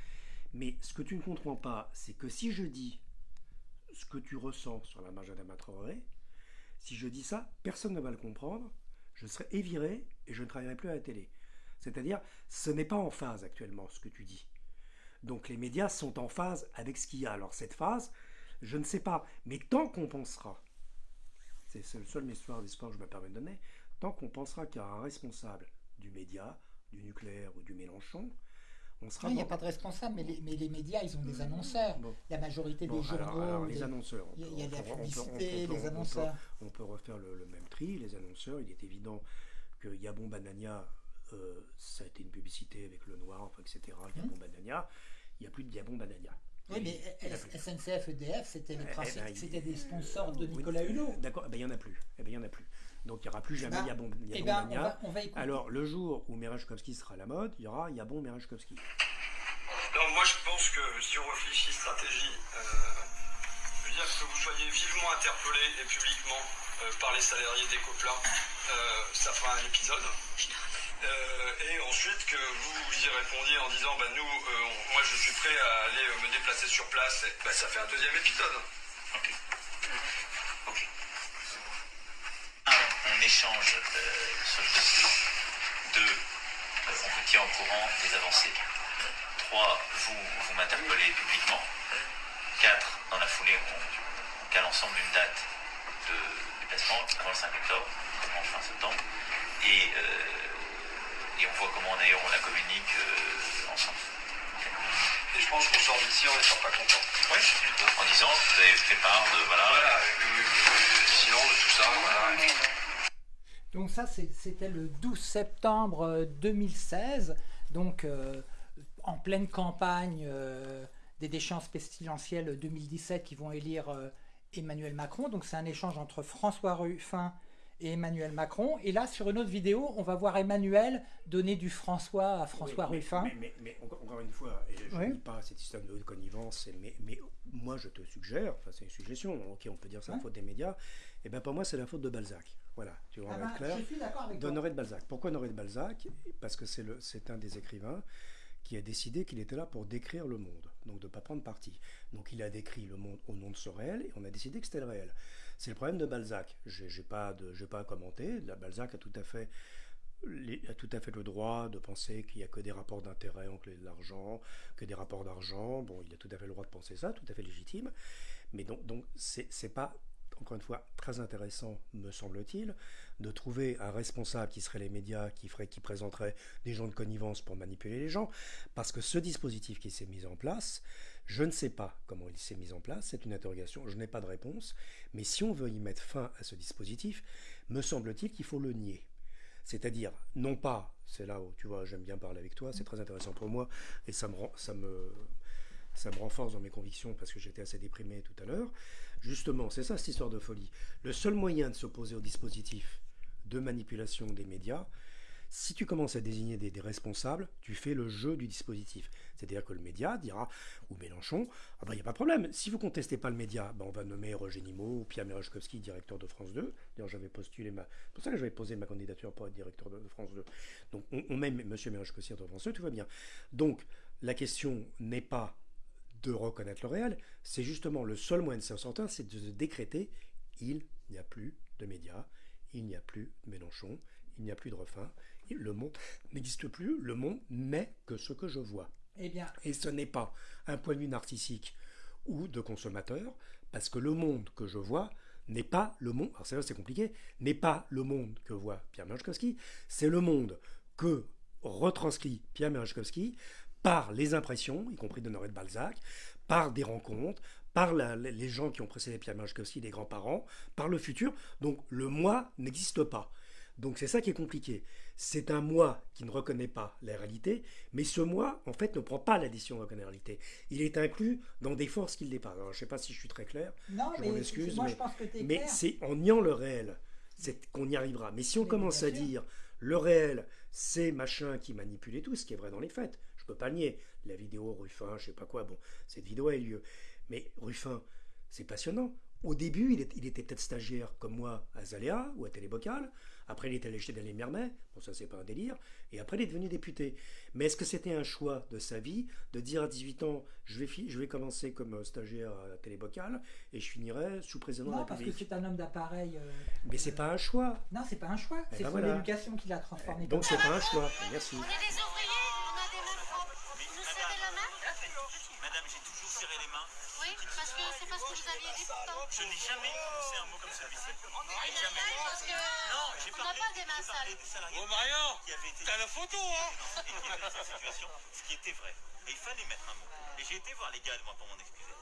Mais ce que tu ne comprends pas, c'est que si je dis ce que tu ressens sur la marge d'Adama Traoré, si je dis ça, personne ne va le comprendre, je serai éviré et je ne travaillerai plus à la télé. C'est-à-dire, ce n'est pas en phase actuellement ce que tu dis. Donc les médias sont en phase avec ce qu'il y a. Alors cette phase, je ne sais pas, mais tant qu'on pensera, c'est le seul histoire d'espoir que je me permets de donner, tant qu'on pensera qu'il y a un responsable du média, du nucléaire ou du Mélenchon, on sera Non, Il n'y a pas de responsable, mais les, mais les médias, ils ont des annonceurs. Bon. La majorité Bon, des journaux. alors, les des- annonceurs. on Il y a- y la publicité, les on peut- annonceurs. On peut refaire le, le même tri. Les annonceurs, il est évident que Yabon Banania, euh, ça a été une publicité avec le noir, enfin, etc. Yabon Banania, il n'y a plus de Yabon Banania. Oui, mais. SNCF, EDF, c'était les Eh principes- ben, c'était des sponsors de Nicolas Hulot. D'accord, eh ben, il n'y en a plus. Eh ben, il y en a plus. Donc il n'y aura plus jamais Ben, Yabon, eh Yabon ben, on Mania. va- on va écouter. Alors le jour où Merejkovski sera à la mode, il y aura Yabon Merejkovski. Non, moi je pense que si on réfléchit stratégie, euh, je veux dire que vous soyez vivement interpellé et publiquement euh, par les salariés des Copla, euh, ça fera un épisode. Euh, et ensuite que vous, y répondiez en disant bah, nous, euh, on- moi je suis prêt à aller euh, me déplacer sur place, et, bah, ça fait un deuxième épisode. Ok. Échange euh, sur le dossier. Deux, euh, on vous tient au courant des avancées. Trois, vous, vous m'interpellez publiquement. Quatre, dans la foulée, on, on cale ensemble une date de déplacement avant le 5 octobre, avant fin septembre. Et, euh, et on voit comment d'ailleurs on la communique euh, ensemble. Et je pense qu'on sort d'ici, on ne sort pas content. Oui, en disant que vous avez fait part de voilà. Voilà, sinon de tout ça, voilà. Donc ça, c'était le 12 septembre euh, 2016, donc euh, en pleine campagne euh, des déchéances pestilentielles 2017 qui vont élire euh, Emmanuel Macron. Donc c'est un échange entre François Ruffin et Emmanuel Macron. Et là, sur une autre vidéo, on va voir Emmanuel donner du François à François Oui, Ruffin. Mais, mais- mais encore, encore une fois, et je ne Oui. dis pas cette histoire de connivence, mais, mais moi je te suggère, enfin c'est une suggestion, ok on peut dire c'est la Ouais. faute des médias, et bien pour moi c'est la faute de Balzac. Voilà, tu vois, Ah ben, clair. je suis d'accord avec. D'Honoré de Balzac. Pourquoi Honoré de Balzac? Parce que c'est le- c'est un des écrivains qui a décidé qu'il était là pour décrire le monde, donc de ne pas prendre parti. Donc il a décrit le monde au nom de ce réel, et on a décidé que c'était le réel. C'est le problème de Balzac. J'ai j'ai pas, de- pas à commenter. La Balzac a tout à fait le droit de penser qu'il n'y a que des rapports d'intérêt entre les- l'argent, que des rapports d'argent. Bon, il a tout à fait le droit de penser ça, tout à fait légitime. Mais donc, donc c'est pas, encore une fois, très intéressant, me semble-t-il, de trouver un responsable qui serait les médias, qui, ferait, qui présenterait des gens de connivence pour manipuler les gens, parce que ce dispositif qui s'est mis en place, je ne sais pas comment il s'est mis en place, c'est une interrogation, je n'ai pas de réponse, mais si on veut y mettre fin à ce dispositif, me semble-t-il qu'il faut le nier. C'est-à-dire, non pas, c'est là où tu vois, j'aime bien parler avec toi, c'est très intéressant pour moi, et ça me, ça me, ça me renforce dans mes convictions parce que j'étais assez déprimé tout à l'heure. Justement, c'est ça cette histoire de folie. Le seul moyen de s'opposer au dispositif de manipulation des médias, si tu commences à désigner des, responsables, tu fais le jeu du dispositif. C'est-à-dire que le média dira, ou Mélenchon, ah ben il n'y a pas de problème, si vous contestez pas le média, ben on va nommer Roger Nimot ou Pierre Merechkowski, directeur de France 2. D'ailleurs, j'avais postulé ma... C'est pour ça que j'avais posé ma candidature pour être directeur de, France 2. Donc on, met M. Merechkowski de France 2, tout va bien. Donc la question n'est pas de reconnaître le réel, c'est justement le seul moyen de s'en sortir, c'est de décréter il n'y a plus de médias, il n'y a plus de Mélenchon, il n'y a plus de refin, le monde n'existe plus, le monde n'est que ce que je vois. Eh bien, Et ce n'est pas un point de vue narcissique ou de consommateur, parce que le monde que je vois n'est pas le monde, alors c'est là c'est compliqué, n'est pas le monde que voit Pierre Merechkowski, c'est le monde que retranscrit Pierre Merechkowski par les impressions, y compris d'Honoré de Balzac, par des rencontres, par la- les gens qui ont précédé Pierre Merechkowski, les grands-parents, par le futur. Donc le moi n'existe pas. Donc c'est ça qui est compliqué. C'est un moi qui ne reconnaît pas la réalité, mais ce moi, en fait, ne prend pas la décision de reconnaître la réalité. Il est inclus dans des forces qui le dépassent. Alors, je ne sais pas si je suis très clair, non, je mais excuse, moi mais, je pense que tu es mais c'est en niant le réel qu'on y arrivera. Mais si on Mais commence à dire le réel, c'est machin qui manipule et tout, ce qui est vrai dans les faits, je peux pas le nier. La vidéo Ruffin, je sais pas quoi, bon, cette vidéo a eu lieu. Mais Ruffin, c'est passionnant. Au début, il, est- il était peut-être stagiaire comme moi à Zaléa ou à Télébocal. Après, il est allé chez Daniel Mermet. Bon, ça, c'est pas un délire. Et après, il est devenu député. Mais est-ce que c'était un choix de sa vie de dire à 18 ans, je vais, je vais commencer comme euh, stagiaire à Télébocal et je finirai sous président de Non, la parce que République? c'est un homme d'appareil. euh, Mais c'est pas un choix. Non, c'est pas un choix. Eh C'est ben son voilà. éducation qui l'a transformé. Donc c'est pas un choix. Merci. On est des ouvriers, on a des mains propres. Vous nous serrez la main Madame, j'ai toujours serré les mains. Oui, parce que c'est pas ce que vous aviez dit pourtant. Je n'ai jamais prononcé un mot comme celui-ci. Jamais. Parce que Non, j'ai on n'a parlé, pas des parlé sales. des salariés Bon, Marion, qui avaient été t'as la photo, hein et qui cette situation, ce qui était vrai. Et il fallait mettre un mot. Et j'ai été voir les gars, moi, pour m'en excuser.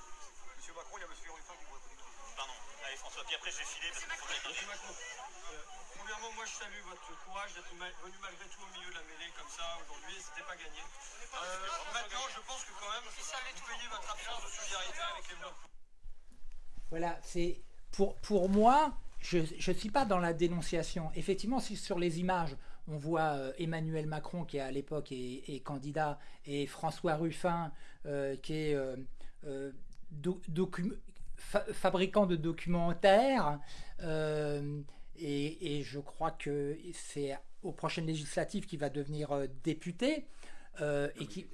Monsieur Macron, il y a monsieur Ruffin qui vous répond. Pardon. Allez, François, puis après, je vais filer parce qu'il faut que Monsieur. Macron, euh, premièrement, moi je salue votre courage d'être ma- venu malgré tout au milieu de la mêlée comme ça aujourd'hui, c'était pas gagné. Euh, maintenant, je pense que quand même, vous payez votre absence de solidarité avec les blancs. Voilà, c'est pour, pour moi, je ne suis pas dans la dénonciation. Effectivement, si sur les images, on voit euh, Emmanuel Macron qui à l'époque est, candidat et François Ruffin euh, qui est euh, fabricant de documentaires. et, et je crois que c'est aux prochaines législatives qu'il va devenir député. et qui,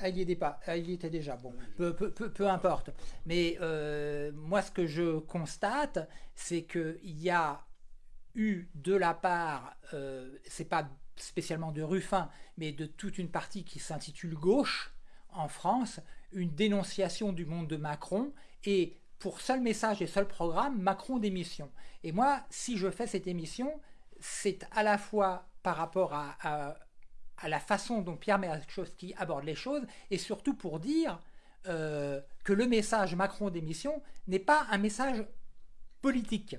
ah, il y était pas. Ah, il y était déjà. Bon, peu, peu, peu, peu importe. Mais euh, moi, ce que je constate, c'est qu'il y a eu de la part, euh, c'est pas spécialement de Ruffin, mais de toute une partie qui s'intitule Gauche en France, une dénonciation du monde de Macron et pour seul message et seul programme, Macron démission. Et moi, si je fais cette émission, c'est à la fois par rapport à, à- à la façon dont Pierre Merechowski aborde les choses, et surtout pour dire euh, que le message Macron d'émission n'est pas un message politique,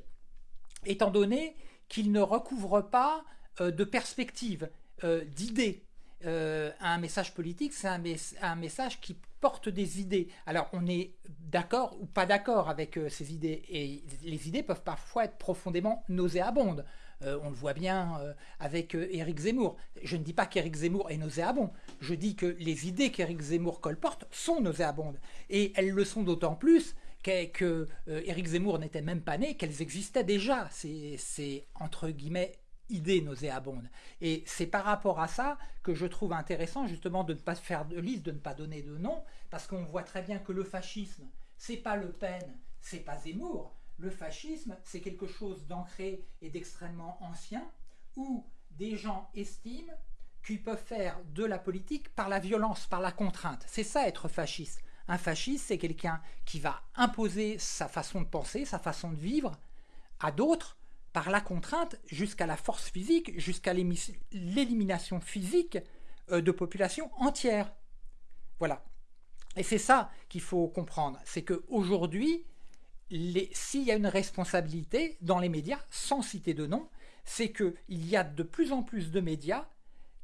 étant donné qu'il ne recouvre pas euh, de perspective, euh, d'idées. Euh, un message politique, c'est un, mes- un message qui porte des idées. Alors, on est d'accord ou pas d'accord avec ces idées, et les idées peuvent parfois être profondément nauséabondes. Euh, on le voit bien euh, avec euh, Éric Zemmour. Je ne dis pas qu'Éric Zemmour est nauséabond. Je dis que les idées qu'Éric Zemmour colporte sont nauséabondes. Et elles le sont d'autant plus que, que, Éric Zemmour n'était même pas né, qu'elles existaient déjà. C'est entre guillemets idées nauséabondes. Et c'est par rapport à ça que je trouve intéressant justement de ne pas faire de liste, de ne pas donner de nom, parce qu'on voit très bien que le fascisme, c'est pas Le Pen, c'est pas Zemmour. Le fascisme, c'est quelque chose d'ancré et d'extrêmement ancien, où des gens estiment qu'ils peuvent faire de la politique par la violence, par la contrainte. C'est ça être fasciste. Un fasciste, c'est quelqu'un qui va imposer sa façon de penser, sa façon de vivre à d'autres par la contrainte jusqu'à la force physique, jusqu'à l'élimination physique euh, de populations entières. Voilà. Et c'est ça qu'il faut comprendre, c'est qu'aujourd'hui, s'il y a une responsabilité dans les médias, sans citer de nom, c'est qu'il y a de plus en plus de médias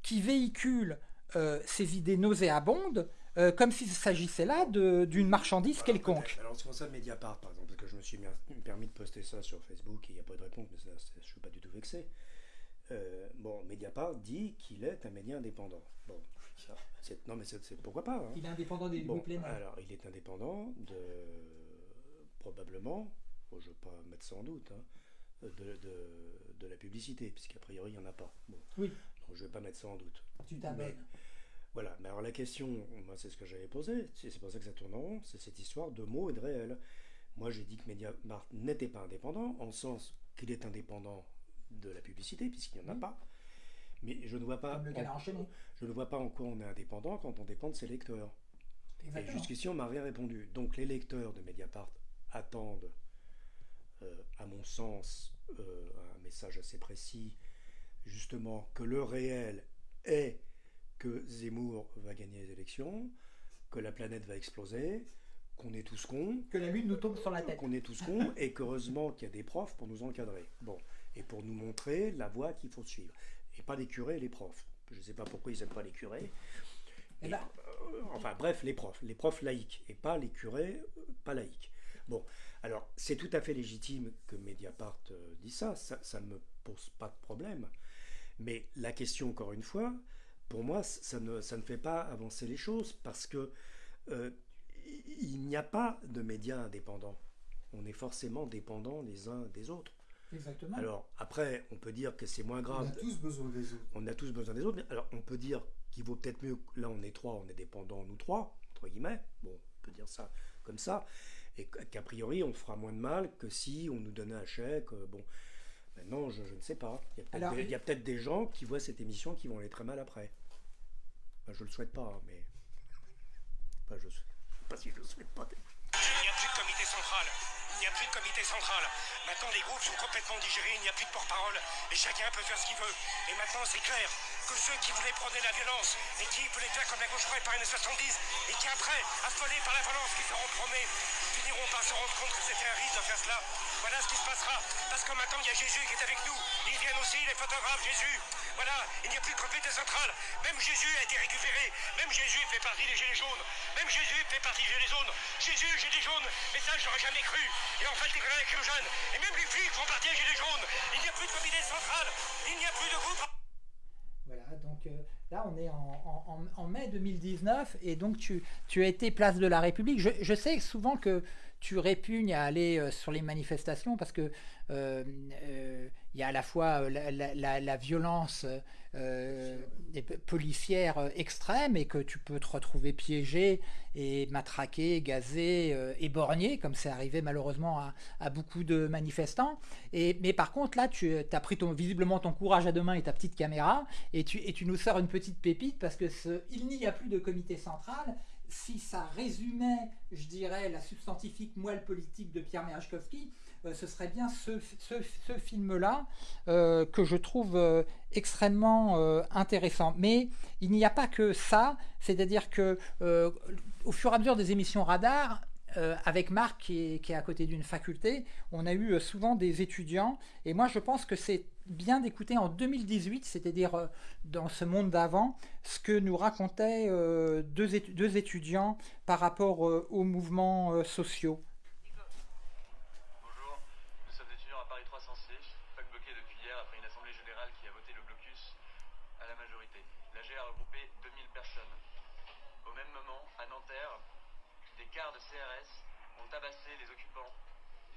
qui véhiculent euh, ces idées nauséabondes euh, comme s'il s'agissait là d'une marchandise quelconque. Alors c'est pour ça Mediapart, par exemple, parce que je me suis mis- permis de poster ça sur Facebook et il n'y a pas de réponse, mais ça, je ne suis pas du tout vexé. Euh, bon, Mediapart dit qu'il est un média indépendant. Bon, ça, non mais c'est pourquoi pas. hein. Il est indépendant des Bon, alors il est indépendant de probablement, bon, je ne veux pas mettre ça en doute, hein, de, de- de la publicité, puisqu'a priori il n'y en a pas. Bon, Oui. donc je ne vais pas mettre ça en doute. Tu. Mais- Voilà, mais alors la question, moi c'est ce que j'avais posé, c'est c'est pour ça que ça tourne en rond, c'est cette histoire de mots et de réel. Moi j'ai dit que Mediamart n'était pas indépendant, en sens qu'il est indépendant de la publicité, puisqu'il n'y en a pas. Mais je ne vois pas, en, je ne vois pas en quoi on est indépendant quand on dépend de ses lecteurs. Et jusqu'ici on m'a rien répondu. Donc les lecteurs de Mediapart attendent, euh, à mon sens, euh, un message assez précis, justement que le réel est que Zemmour va gagner les élections, que la planète va exploser, qu'on est tous cons, Que la lune nous tombe sur la tête. qu'on est tous cons et qu'heureusement qu'il y a des profs pour nous encadrer. Bon, et pour nous montrer la voie qu'il faut suivre. Et pas les curés et les profs. Je ne sais pas pourquoi ils n'aiment pas les curés. Eh Et, ben, euh, enfin bref, les profs, les profs laïcs et pas les curés euh, pas laïcs. Bon, alors c'est tout à fait légitime que Mediapart euh, dise ça, ça ne me pose pas de problème. Mais la question, encore une fois, pour moi, ça ne, ça ne fait pas avancer les choses parce que euh, il n'y a pas de médias indépendants. On est forcément dépendants les uns des autres. Exactement. Alors après, on peut dire que c'est moins On grave. a tous besoin des autres. On a tous besoin des autres. mais Alors on peut dire qu'il vaut peut-être mieux. Là, on est trois, on est dépendants nous trois entre guillemets. Bon, on peut dire ça comme ça. Et qu'a priori, on fera moins de mal que si on nous donnait un chèque. euh, Bon, maintenant, je, je ne sais pas. Il y a peut-être des, gens qui voient cette émission qui vont aller très mal après. Enfin, je le souhaite pas, hein, mais. Enfin, je ne sais pas si je le souhaite pas. Il n'y a plus de comité central. Il n'y a plus de comité central. Maintenant, les groupes sont complètement digérés. Il n'y a plus de porte-parole. Et chacun peut faire ce qu'il veut. Et maintenant, c'est clair que ceux qui voulaient prôner la violence et qui voulaient faire comme la gauche par les années 70 et qui après, affolés par la violence qui seront prônés, finiront par se rendre compte que c'était un risque de faire cela. Voilà ce qui se passera. Parce que maintenant, il y a Jésus qui est avec nous. Ils viennent aussi, les photographes, Jésus. Voilà, il n'y a plus de comité central. Même Jésus a été récupéré. Même Jésus fait partie des Gilets jaunes. Même Jésus fait partie des Gilets jaunes. Jésus, Gilets jaunes. Mais ça, j'aurais jamais cru. Et en fait, les grenades éclogènes. Et même les flics font partie des Gilets jaunes. Il n'y a plus de comité central. Il n'y a plus de groupe. Voilà, donc euh, là on est en, mai 2019 et donc tu, tu as été place de la République. Je, sais souvent que tu répugnes à aller euh, sur les manifestations parce que euh, il y a à la fois euh, la, violence euh, p- policière euh, extrême et que tu peux te retrouver piégé et matraqué, gazé, euh, éborgné, comme c'est arrivé malheureusement à, beaucoup de manifestants. Et, mais par contre, là, tu as pris ton, visiblement ton courage à deux mains et ta petite caméra, et tu, nous sors une petite pépite parce que ce, il n'y a plus de comité central. Si ça résumait, je dirais, la substantifique moelle politique de Pierre Merechkowski, euh, ce serait bien ce, film-là euh, que je trouve euh, extrêmement euh, intéressant. Mais il n'y a pas que ça, c'est-à-dire que euh, au fur et à mesure des émissions radar, euh, avec Marc qui est, qui est à côté d'une faculté, on a eu euh, souvent des étudiants. Et moi, je pense que c'est bien d'écouter en 2018, c'est-à-dire euh, dans ce monde d'avant, ce que nous racontaient euh, deux, étu- deux étudiants par rapport euh, aux mouvements euh, sociaux. Bonjour, nous sommes étudiants à Paris 306, fac bloqué depuis hier après une assemblée générale qui a voté le blocus à la majorité. L'AG a regroupé 2000 personnes. Au même moment, à Nanterre, des quarts de CRS ont tabassé les occupants,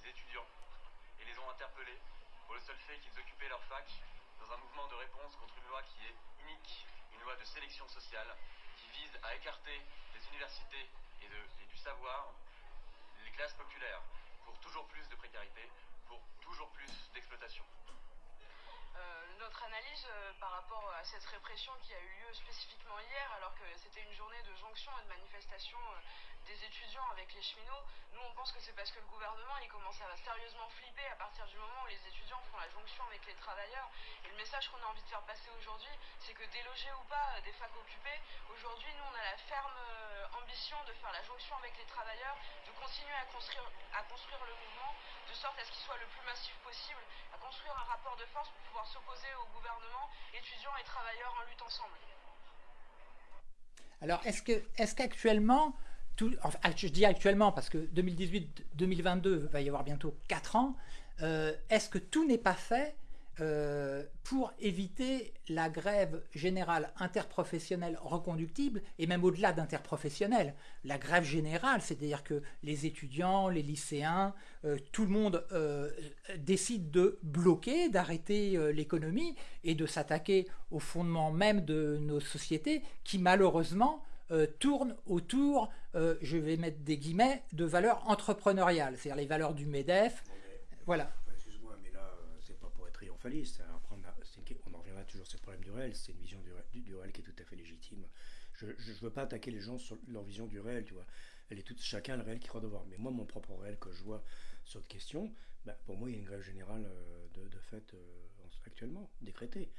les étudiants, et les ont interpellés pour le seul fait qu'ils occupaient leur fac dans un mouvement de réponse contre une loi qui est unique, une loi de sélection sociale qui vise à écarter des universités et, du savoir les classes populaires pour toujours plus de précarité, pour toujours plus d'exploitation. Euh, notre analyse euh, par rapport à cette répression qui a eu lieu spécifiquement hier, alors que c'était une journée de jonction et de manifestation euh, des étudiants avec les cheminots, nous on pense que c'est parce que le gouvernement il commence à sérieusement flipper à partir du moment où les étudiants font la jonction avec les travailleurs. Et le message qu'on a envie de faire passer aujourd'hui, c'est que délogés ou pas des facs occupées, aujourd'hui nous on a la ferme ambition de faire la jonction avec les travailleurs, de continuer à construire, à construire le mouvement, de sorte à ce qu'il soit le plus massif possible, à construire un rapport de force pour pouvoir s'opposer au gouvernement, étudiants et travailleurs en lutte ensemble. Alors, est-ce qu'actuellement, tout, enfin, je dis actuellement parce que 2018-2022 va y avoir bientôt 4 ans, euh, est-ce que tout n'est pas fait euh, pour éviter la grève générale interprofessionnelle reconductible et même au-delà d'interprofessionnelle. La grève générale, c'est-à-dire que les étudiants, les lycéens, euh, tout le monde euh, décide de bloquer, d'arrêter l'économie et de s'attaquer au fondement même de nos sociétés qui malheureusement euh, tournent autour, je vais mettre des guillemets, de valeurs entrepreneuriales, c'est-à-dire les valeurs du MEDEF. Voilà. Excuse-moi, mais là, euh, c'est on, en reviendra toujours sur le problème du réel. C'est une vision du, ré- du- du réel qui est tout à fait légitime. Je ne veux pas attaquer les gens sur leur vision du réel, tu vois. Elle est chacun le réel qu'il croit devoir. Mais moi, mon propre réel que je vois sur cette question, bah, pour moi, il y a une grève générale euh, de, fait euh, en- actuellement, décrétée.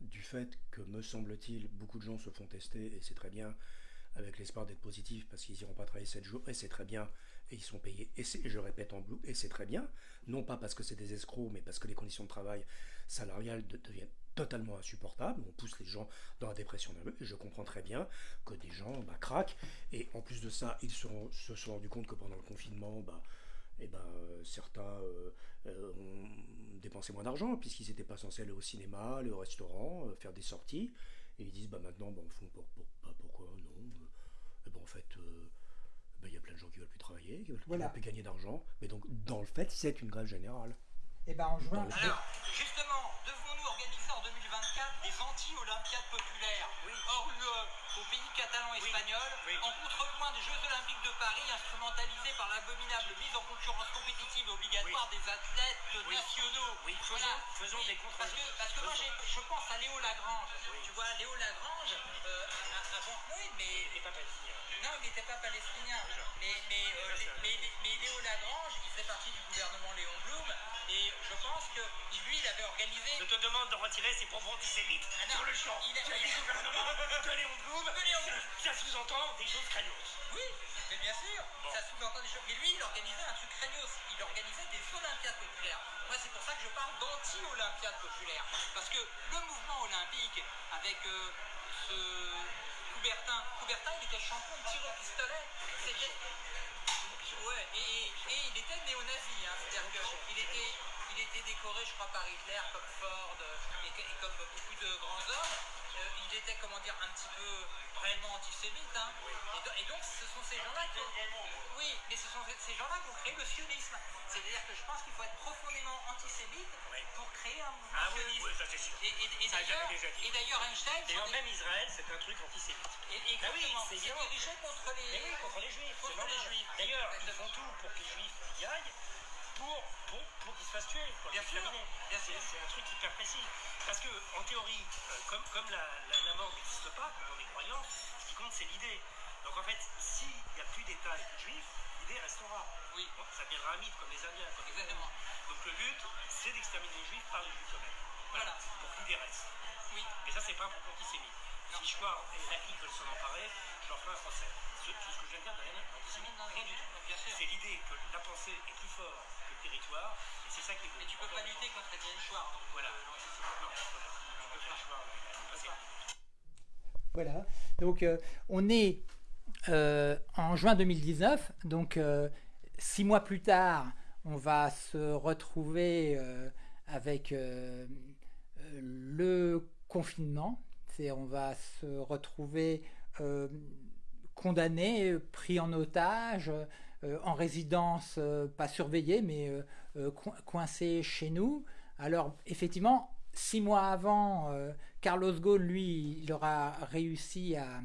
Du fait que, me semble-t-il, beaucoup de gens se font tester, et c'est très bien, avec l'espoir d'être positifs parce qu'ils n'iront pas travailler 7 jours, et c'est très bien, et ils sont payés, et, je répète en bleu, et c'est très bien, non pas parce que c'est des escrocs, mais parce que les conditions de travail salariales de- deviennent totalement insupportables, on pousse les gens dans la dépression nerveuse, et je comprends très bien que des gens bah, craquent, et en plus de ça, ils se sont, rendus compte que pendant le confinement, bah, eh ben, certains euh, euh, ont dépensé moins d'argent puisqu'ils n'étaient pas censés aller au cinéma, aller au restaurant, euh, faire des sorties. Et ils disent bah maintenant, bah, au fond, pour, pour- pourquoi non. Eh ben, En fait, euh, bah, il y a plein de gens qui veulent plus travailler, qui veulent, Voilà. veulent plus gagner d'argent. Mais donc, dans le fait, c'est une grève générale. Et ben en juin. Alors, justement, devons-nous organiser en 2024 des anti-olympiades populaires? Pays en contrepoint des Jeux Olympiques de Paris, instrumentalisés par l'abominable mise en concurrence compétitive obligatoire des athlètes nationaux. Oui, faisons- Voilà. faisons des Parce contre-exemples. que, parce que moi, je pense à Léo Lagrange. Tu vois, Léo Lagrange, euh, avant. Oui, mais. Il n'est pas palestinien. Non, il n'était pas palestinien. Mais, mais, euh, mais, Léo Lagrange, il faisait partie du gouvernement Léon Blum. Et je pense que organisé. Je te demande de retirer ces propos antisémites Ah sur le champ. il a- dit gouvernement de Léon Blum, De Léon Blum. ça, sous-entend des choses craignos. Oui, mais bien sûr, ça sous-entend des choses. Mais lui, il organisait un truc craignos. Il organisait des Olympiades populaires. Moi, c'est pour ça que je parle d'anti-Olympiades populaires. Parce que le mouvement olympique, avec euh, ce Coubertin, Coubertin, il était champion de tir au pistolet. C'était. Ouais, et, et- et il était néo-nazi. Hein. C'est-à-dire qu'il était, il était décoré, je crois, par Hitler, comme Ford, euh, et, comme beaucoup de grands hommes. Euh, il était, comment dire, un petit peu réellement antisémite. Hein. Et, do- et donc, ce sont ces gens-là qui. Oui, mais ce sont ces- gens-là qui ont créé le sionisme. C'est-à-dire que je pense qu'il faut être profondément antisémite pour créer un mouvement Ah oui, sioniste. oui, ça c'est sûr. Et, d'ailleurs, Einstein. Même Israël, c'est un truc antisémite. et, Bah oui, c'est dirigé contre les. Mais oui, contre les juifs. Contre les juifs. D'ailleurs, ils font tout pour que les juifs y aillent, pour, pour, pour qu'ils se fassent tuer, pour les Bien sûr, bien C'est sûr. c'est un truc hyper précis. Parce que, en théorie, euh, comme, comme la, la, la mort n'existe pas, comme on est croyant, ce qui compte, c'est l'idée. Donc en fait, s'il n'y a plus d'État et plus de juifs, l'idée restera. Oui. Bon, ça deviendra un mythe comme les Indiens. comme les Exactement. Donc le but, c'est d'exterminer les juifs par les juifs eux-mêmes. Voilà. Pour que l'idée reste. Oui. Mais ça, c'est pas un propos antisémite. Si Chouard et Lacli veulent s'en emparer, je leur ferai un procès. Ce- Tout ce que je viens de dire n'a rien d'antisémite. Rien du tout. Bien sûr. C'est l'idée que la pensée est plus forte territoire, et c'est ça qui est Mais tu peux pas lutter contre Étienne Chouard. donc, Voilà. voilà. La. Donc, euh, on est euh, en juin 2019. Donc, euh, six mois plus tard, on va se retrouver euh, avec le confinement. C'est, on va se retrouver euh, condamné, pris en otage, euh, en résidence euh, pas surveillée, mais euh, euh, coincé chez nous. Alors, effectivement, six mois avant, euh, Carlos Ghosn, lui, il aura réussi à,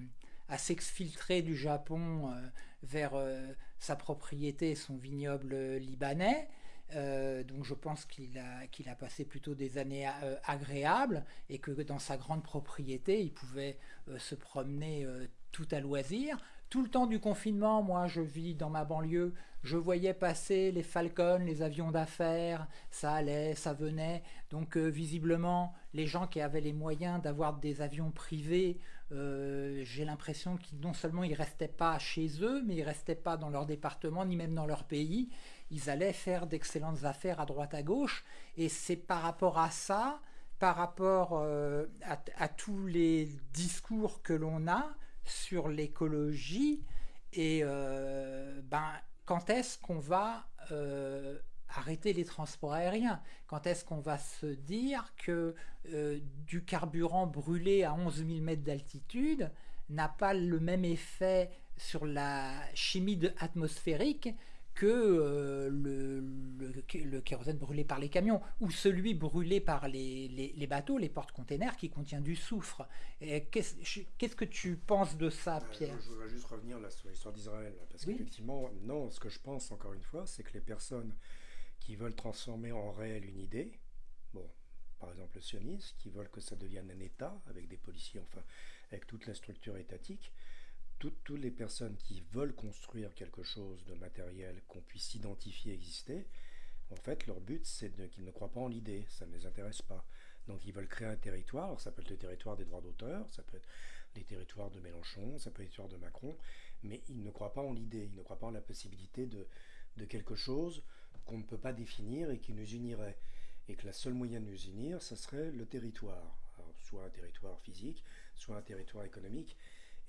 s'exfiltrer du Japon euh, vers euh, sa propriété, son vignoble libanais. Euh, donc je pense qu'il a, passé plutôt des années euh, agréables et que dans sa grande propriété, il pouvait euh, se promener euh, tout à loisir. Tout le temps du confinement, moi je vis dans ma banlieue, je voyais passer les Falcons, les avions d'affaires, ça allait, ça venait. Donc euh, visiblement, les gens qui avaient les moyens d'avoir des avions privés, euh, j'ai l'impression qu'ils non seulement ils restaient pas chez eux, mais ils restaient pas dans leur département ni même dans leur pays. Ils allaient faire d'excellentes affaires à droite à gauche. Et c'est par rapport à ça, par rapport euh, à, à tous les discours que l'on a sur l'écologie, et euh, ben, quand est-ce qu'on va euh, arrêter les transports aériens? Quand est-ce qu'on va se dire que euh, du carburant brûlé à 11 000 mètres d'altitude n'a pas le même effet sur la chimie atmosphérique que euh, le, le- le kérosène brûlé par les camions ou celui brûlé par les, les- les bateaux, les porte-containers qui contient du soufre. Qu'est-ce que tu penses de ça, Euh, Pierre Je voudrais juste revenir là sur l'histoire d'Israël. Parce Oui. qu'effectivement, non, ce que je pense encore une fois, c'est que les personnes qui veulent transformer en réel une idée, bon, par exemple le sionisme, qui veulent que ça devienne un État avec des policiers, enfin, avec toute la structure étatique, toutes, les personnes qui veulent construire quelque chose de matériel qu'on puisse identifier exister, en fait, leur but, c'est qu'ils ne croient pas en l'idée, ça ne les intéresse pas. Donc ils veulent créer un territoire, alors ça peut être le territoire des droits d'auteur, ça peut être les territoires de Mélenchon, ça peut être les territoires de Macron, mais ils ne croient pas en l'idée, ils ne croient pas en la possibilité de, quelque chose qu'on ne peut pas définir et qui nous unirait. Et que la seule moyen de nous unir, ça serait le territoire. Soit un territoire physique, soit un territoire économique.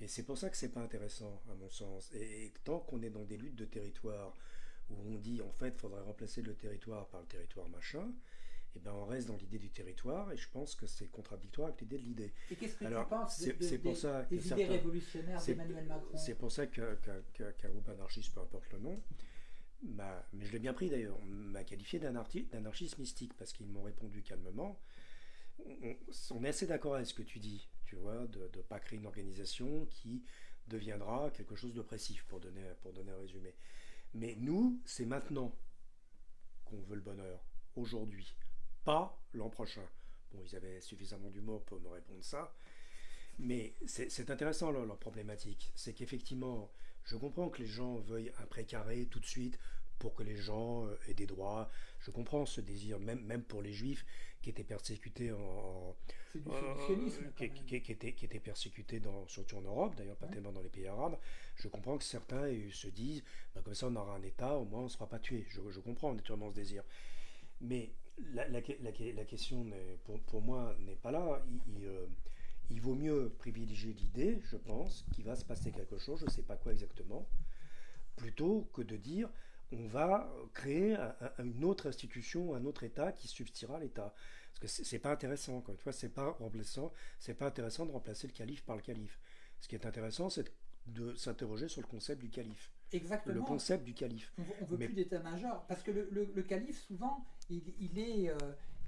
Et c'est pour ça que c'est pas intéressant, à mon sens. Et, et tant qu'on est dans des luttes de territoire où on dit en fait, il faudrait remplacer le territoire par le territoire machin, et ben on reste dans l'idée du territoire, et je pense que c'est contradictoire avec l'idée de l'idée. Et qu'est-ce que Alors, tu penses de- pour des- ça des idées révolutionnaires d'Emmanuel Macron C'est pour ça que- que- que- qu'un groupe anarchiste, peu importe le nom, m'a- mais je l'ai bien pris d'ailleurs, m'a qualifié d'anarchi- d'anarchiste mystique, parce qu'ils m'ont répondu calmement. On, est assez d'accord avec ce que tu dis, tu vois, de ne pas créer une organisation qui deviendra quelque chose d'oppressif, pour donner, pour donner un résumé. Mais nous, c'est maintenant qu'on veut le bonheur, aujourd'hui, pas l'an prochain. Bon, ils avaient suffisamment d'humour pour me répondre ça. Mais c'est c'est intéressant leur, leur problématique. C'est qu'effectivement, je comprends que les gens veuillent un précaré tout de suite pour que les gens euh, aient des droits. Je comprends ce désir, même, même pour les juifs qui étaient persécutés en. du quand qui, même. qui- qui étaient, qui étaient persécutés dans, surtout en Europe, d'ailleurs pas Ouais. tellement dans les pays arabes. Je comprends que certains euh, se disent, bah, comme ça on aura un État, au moins on ne sera pas tué. Je, je comprends naturellement ce désir. Mais la, la, la- la question, pour, pour moi, n'est pas là. Il, il, euh, il vaut mieux privilégier l'idée, je pense, qu'il va se passer quelque chose, je ne sais pas quoi exactement, plutôt que de dire on va créer un- un- une autre institution, un autre État qui substituera à l'État. Parce que c'est pas intéressant, encore une fois, c'est pas remplaçant, c'est pas intéressant de remplacer le calife par le calife. Ce qui est intéressant, c'est de s'interroger sur le concept du calife. Exactement. Le concept du calife. On veut, on veut Mais- plus d'état-major. Parce que le, le- le calife, souvent, il, il est, euh,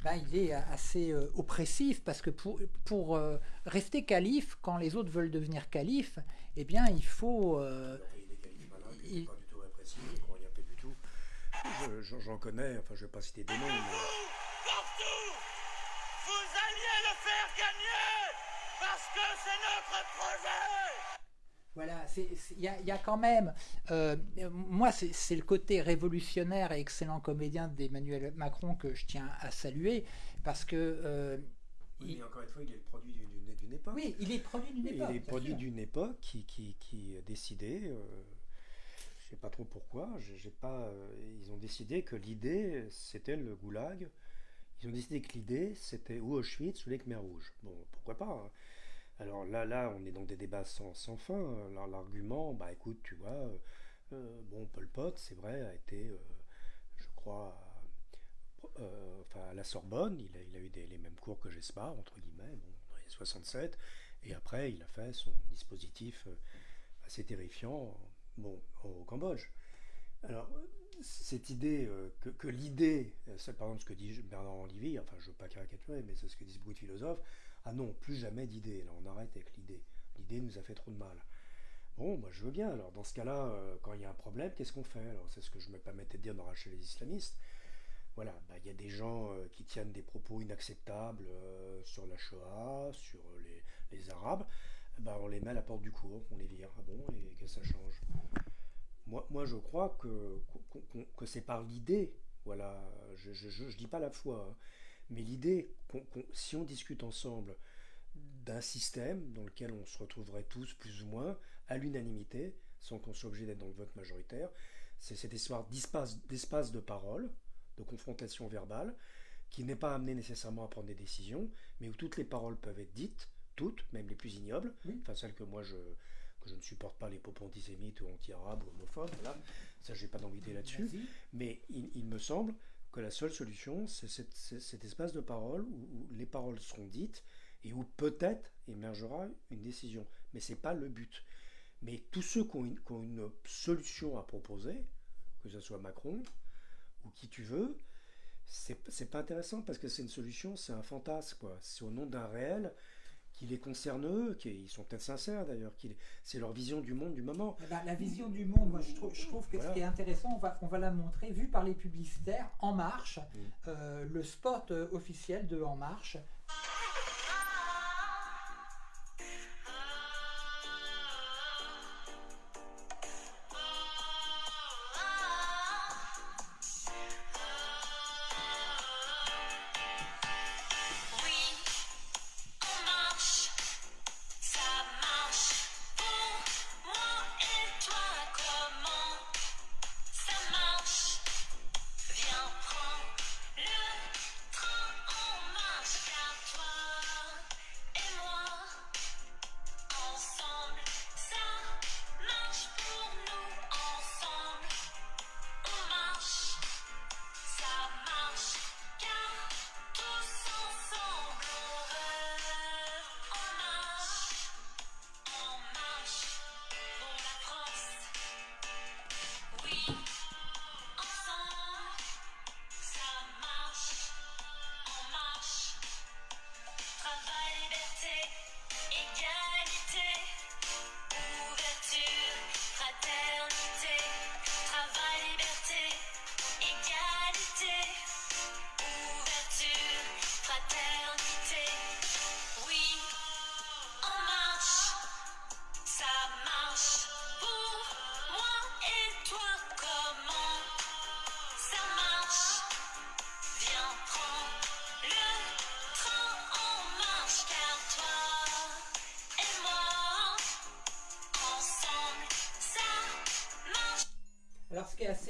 ben, il est assez euh, oppressif. Parce que pour, pour euh, rester calife, quand les autres veulent devenir calife, eh bien, il faut. euh, il- pas du tout répressif, ils ne croient rien fait du tout. Je- je- J'en connais, enfin je vais pas citer des noms, mais Partout Vous alliez le faire gagner Parce que c'est notre projet Voilà, il y, y, a quand même, euh, moi c'est le côté révolutionnaire et excellent comédien d'Emmanuel Macron que je tiens à saluer, parce que... Euh, oui, mais encore une fois, il est le produit d'une époque. Oui, il est le produit d'une époque. Il est le produit d'une époque qui, qui, qui a décidé, euh, sais pas trop pourquoi, euh, ils ont décidé que l'idée c'était le goulag, ils ont décidé que l'idée c'était ou Auschwitz ou les Khmer rouges. Bon, pourquoi pas hein. Alors là, là, on est dans des débats sans, sans fin. L'argument, bah écoute, tu vois, euh, euh, bon, Pol Pot, c'est vrai, a été, je crois, enfin, à la Sorbonne, il a, eu les mêmes cours que Gespard, entre guillemets, bon, dans les 67, et après, il a fait son dispositif assez terrifiant, bon, au Cambodge. Alors, cette idée, que, que l'idée, c'est par exemple ce que dit Bernard Olivier, enfin, je ne veux pas caricaturer, mais c'est ce que disent beaucoup de philosophes, ah non, plus jamais d'idées, là on arrête avec l'idée. L'idée nous a fait trop de mal. Bon, moi je veux bien, alors dans ce cas-là, euh, quand il y a un problème, qu'est-ce qu'on fait? Alors c'est ce que je me permettais de dire dans Rachel les islamistes. Voilà, bah, il y a des gens euh, qui tiennent des propos inacceptables euh, sur la Shoah, sur les, Arabes, bah, on les met à la porte du cours, on les vire. Ah bon, et que ça change? Moi, moi je crois que, que, c'est par l'idée, voilà, je ne dis pas la foi, hein, mais l'idée, si on discute ensemble d'un système dans lequel on se retrouverait tous plus ou moins à l'unanimité, sans qu'on soit obligé d'être dans le vote majoritaire, c'est cette histoire d'espace de parole, de confrontation verbale, qui n'est pas amené nécessairement à prendre des décisions, mais où toutes les paroles peuvent être dites, toutes, même les plus ignobles, enfin celles que moi je, que je ne supporte pas, les propos antisémites ou anti-arabes ou homophobes, voilà, ça j'ai pas d'envie là-dessus, mais il me semble que la seule solution, c'est cet, espace de parole où, les paroles seront dites et où peut-être émergera une décision. Mais ce n'est pas le but. Mais tous ceux qui ont, une, solution à proposer, que ce soit Macron ou qui tu veux, c'est pas intéressant parce que c'est une solution, c'est un fantasme. C'est au nom d'un réel qui les concerne eux, qui, ils sont peut-être sincères d'ailleurs, c'est leur vision du monde du moment. Eh ben, la vision du monde, moi je trouve, je trouve que ce qui est intéressant, on va, on va la montrer, vu par les publicitaires, En Marche, mm. euh, le spot euh, officiel de En Marche,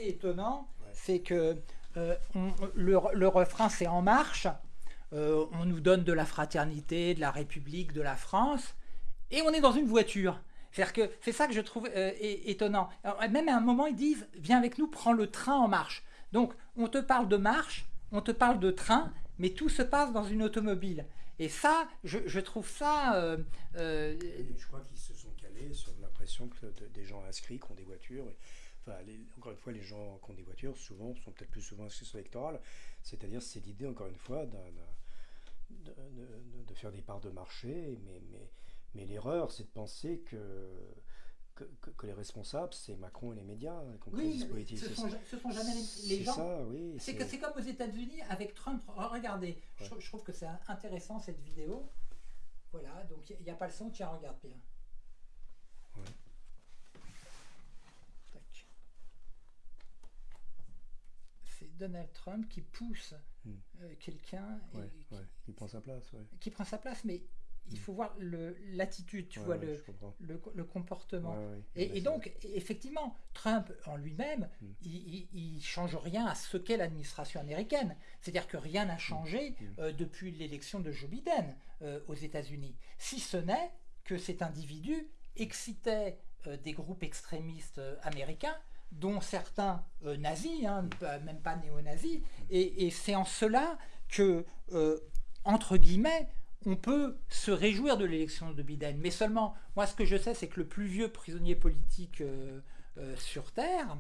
assez étonnant, c'est que euh, le, refrain c'est En marche, euh, on nous donne de la fraternité, de la République, de la France, et on est dans une voiture. C'est-à-dire que c'est ça que je trouve euh, étonnant. même à un moment, ils disent Viens avec nous, prends le train en marche. Donc, on te parle de marche, on te parle de train, mais tout se passe dans une automobile. Et ça, je, trouve ça. je crois qu'ils se sont calés sur l'impression que des gens inscrits qui ont des voitures encore une fois, les gens qui ont des voitures, souvent, sont peut-être plus souvent inscrits sur l'électoral. C'est-à-dire, c'est l'idée, encore une fois, de, de, faire des parts de marché. Mais, mais, mais l'erreur, c'est de penser que, que, les responsables, c'est Macron et les médias hein, oui, ce ne sont, jamais les, gens. Ça, oui, c'est comme aux États-Unis avec Trump. Regardez, je, trouve que c'est intéressant cette vidéo. Voilà, donc il n'y a, pas le son, tiens, regarde bien. Donald Trump qui pousse Hmm. euh, quelqu'un Ouais, qui- ouais. Prend sa place, ouais. qui prend sa place, mais il faut voir l'attitude, tu vois, le, comportement. Et, donc, effectivement, Trump en lui-même, Hmm. il, il change rien à ce qu'est l'administration américaine. C'est-à-dire que rien n'a changé Hmm. euh, depuis l'élection de Joe Biden euh, aux États-Unis, si ce n'est que cet individu excitait euh, des groupes extrémistes américains dont certains euh, nazis, hein, même pas néo-nazis, et, c'est en cela que, euh, entre guillemets, on peut se réjouir de l'élection de Biden. Mais seulement, moi ce que je sais, c'est que le plus vieux prisonnier politique euh, sur Terre,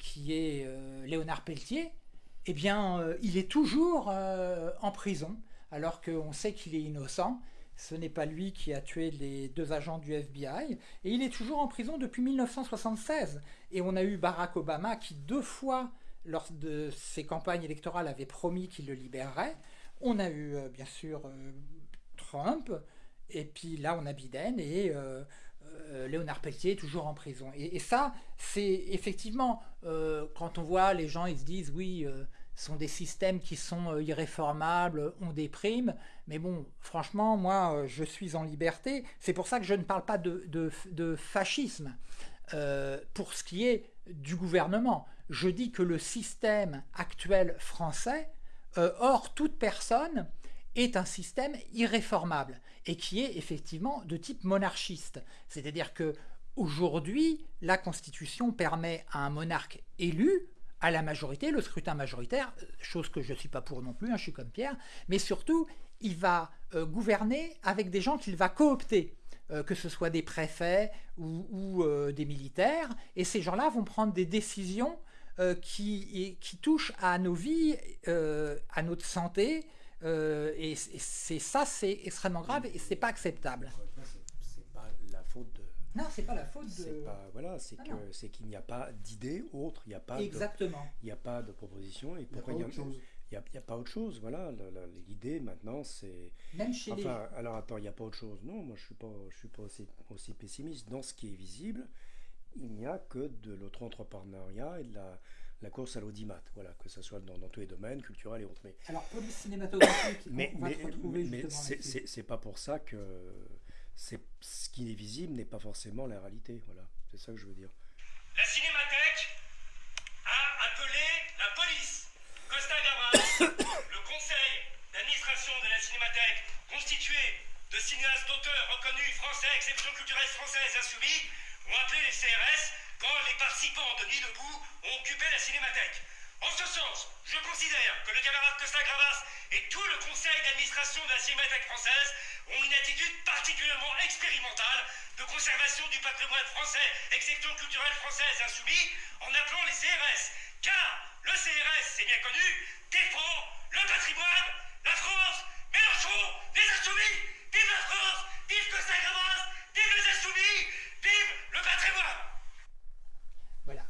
qui est Léonard Pelletier, eh bien, il est toujours en prison, alors qu'on sait qu'il est innocent. Ce n'est pas lui qui a tué les deux agents du FBI. Et il est toujours en prison depuis 1976. Et on a eu Barack Obama qui, deux fois, lors de ses campagnes électorales, avait promis qu'il le libérerait. On a eu, euh, bien sûr, euh, Trump. Et puis là, on a Biden. Et euh, euh, Léonard Pelletier est toujours en prison. Et, et ça, c'est effectivement, quand on voit les gens, ils se disent, oui, sont des systèmes qui sont irréformables, on déprime. Mais bon, franchement, moi, euh, je suis en liberté. C'est pour ça que je ne parle pas de, de- de fascisme. Euh, pour ce qui est du gouvernement, je dis que le système actuel français, euh, hors toute personne, est un système irréformable et qui est effectivement de type monarchiste. C'est-à-dire que aujourd'hui, la Constitution permet à un monarque élu à la majorité, le scrutin majoritaire, chose que je ne suis pas pour non plus, hein, je suis comme Pierre, mais surtout, il va euh, gouverner avec des gens qu'il va coopter, euh, que ce soit des préfets ou, ou, euh, des militaires, et ces gens-là vont prendre des décisions euh, qui, et- qui touchent à nos vies, euh, à notre santé, euh, et c'est ça, c'est extrêmement grave et c'est pas acceptable. C'est pas la faute de. Non, c'est pas la faute de. C'est pas voilà, c'est Ah que c'est qu'il n'y a pas d'idée autre, il n'y a pas de- Exactement. il n'y a pas de proposition et pourquoi il y a autre chose. il y a, pas autre chose, voilà, l'idée maintenant c'est Même chez les- enfin alors attends, il n'y a pas autre chose. Non, moi je suis pas je suis pas aussi, aussi pessimiste dans ce qui est visible. Il n'y a que de l'auto-entrepreneuriat et de la, la course à l'audimat, voilà, que ce soit dans, dans tous les domaines, culturels et autres. Mais, Alors, police cinématographique, mais, on va mais, retrouver mais c'est- pas pour ça que c'est ce qui est visible n'est pas forcément la réalité, voilà. C'est ça que je veux dire. La Cinémathèque a appelé la police. Costa Gavras, le conseil d'administration de la Cinémathèque, constitué de cinéastes d'auteurs reconnus français, exception culturelle française insoumis, ont appelé les CRS quand les participants de Nuit debout ont occupé la Cinémathèque. En ce sens, je considère que le camarade Costa Gravas et tout le conseil d'administration de la Cinémathèque française ont une attitude particulièrement expérimentale de conservation du patrimoine français, exception culturelle française insoumis, en appelant les CRS. Car le CRS, c'est bien connu, défend le patrimoine, la France, Mélenchon, les insoumis, vive la France, vive Costa Gravas, vive le patrimoine. Voilà.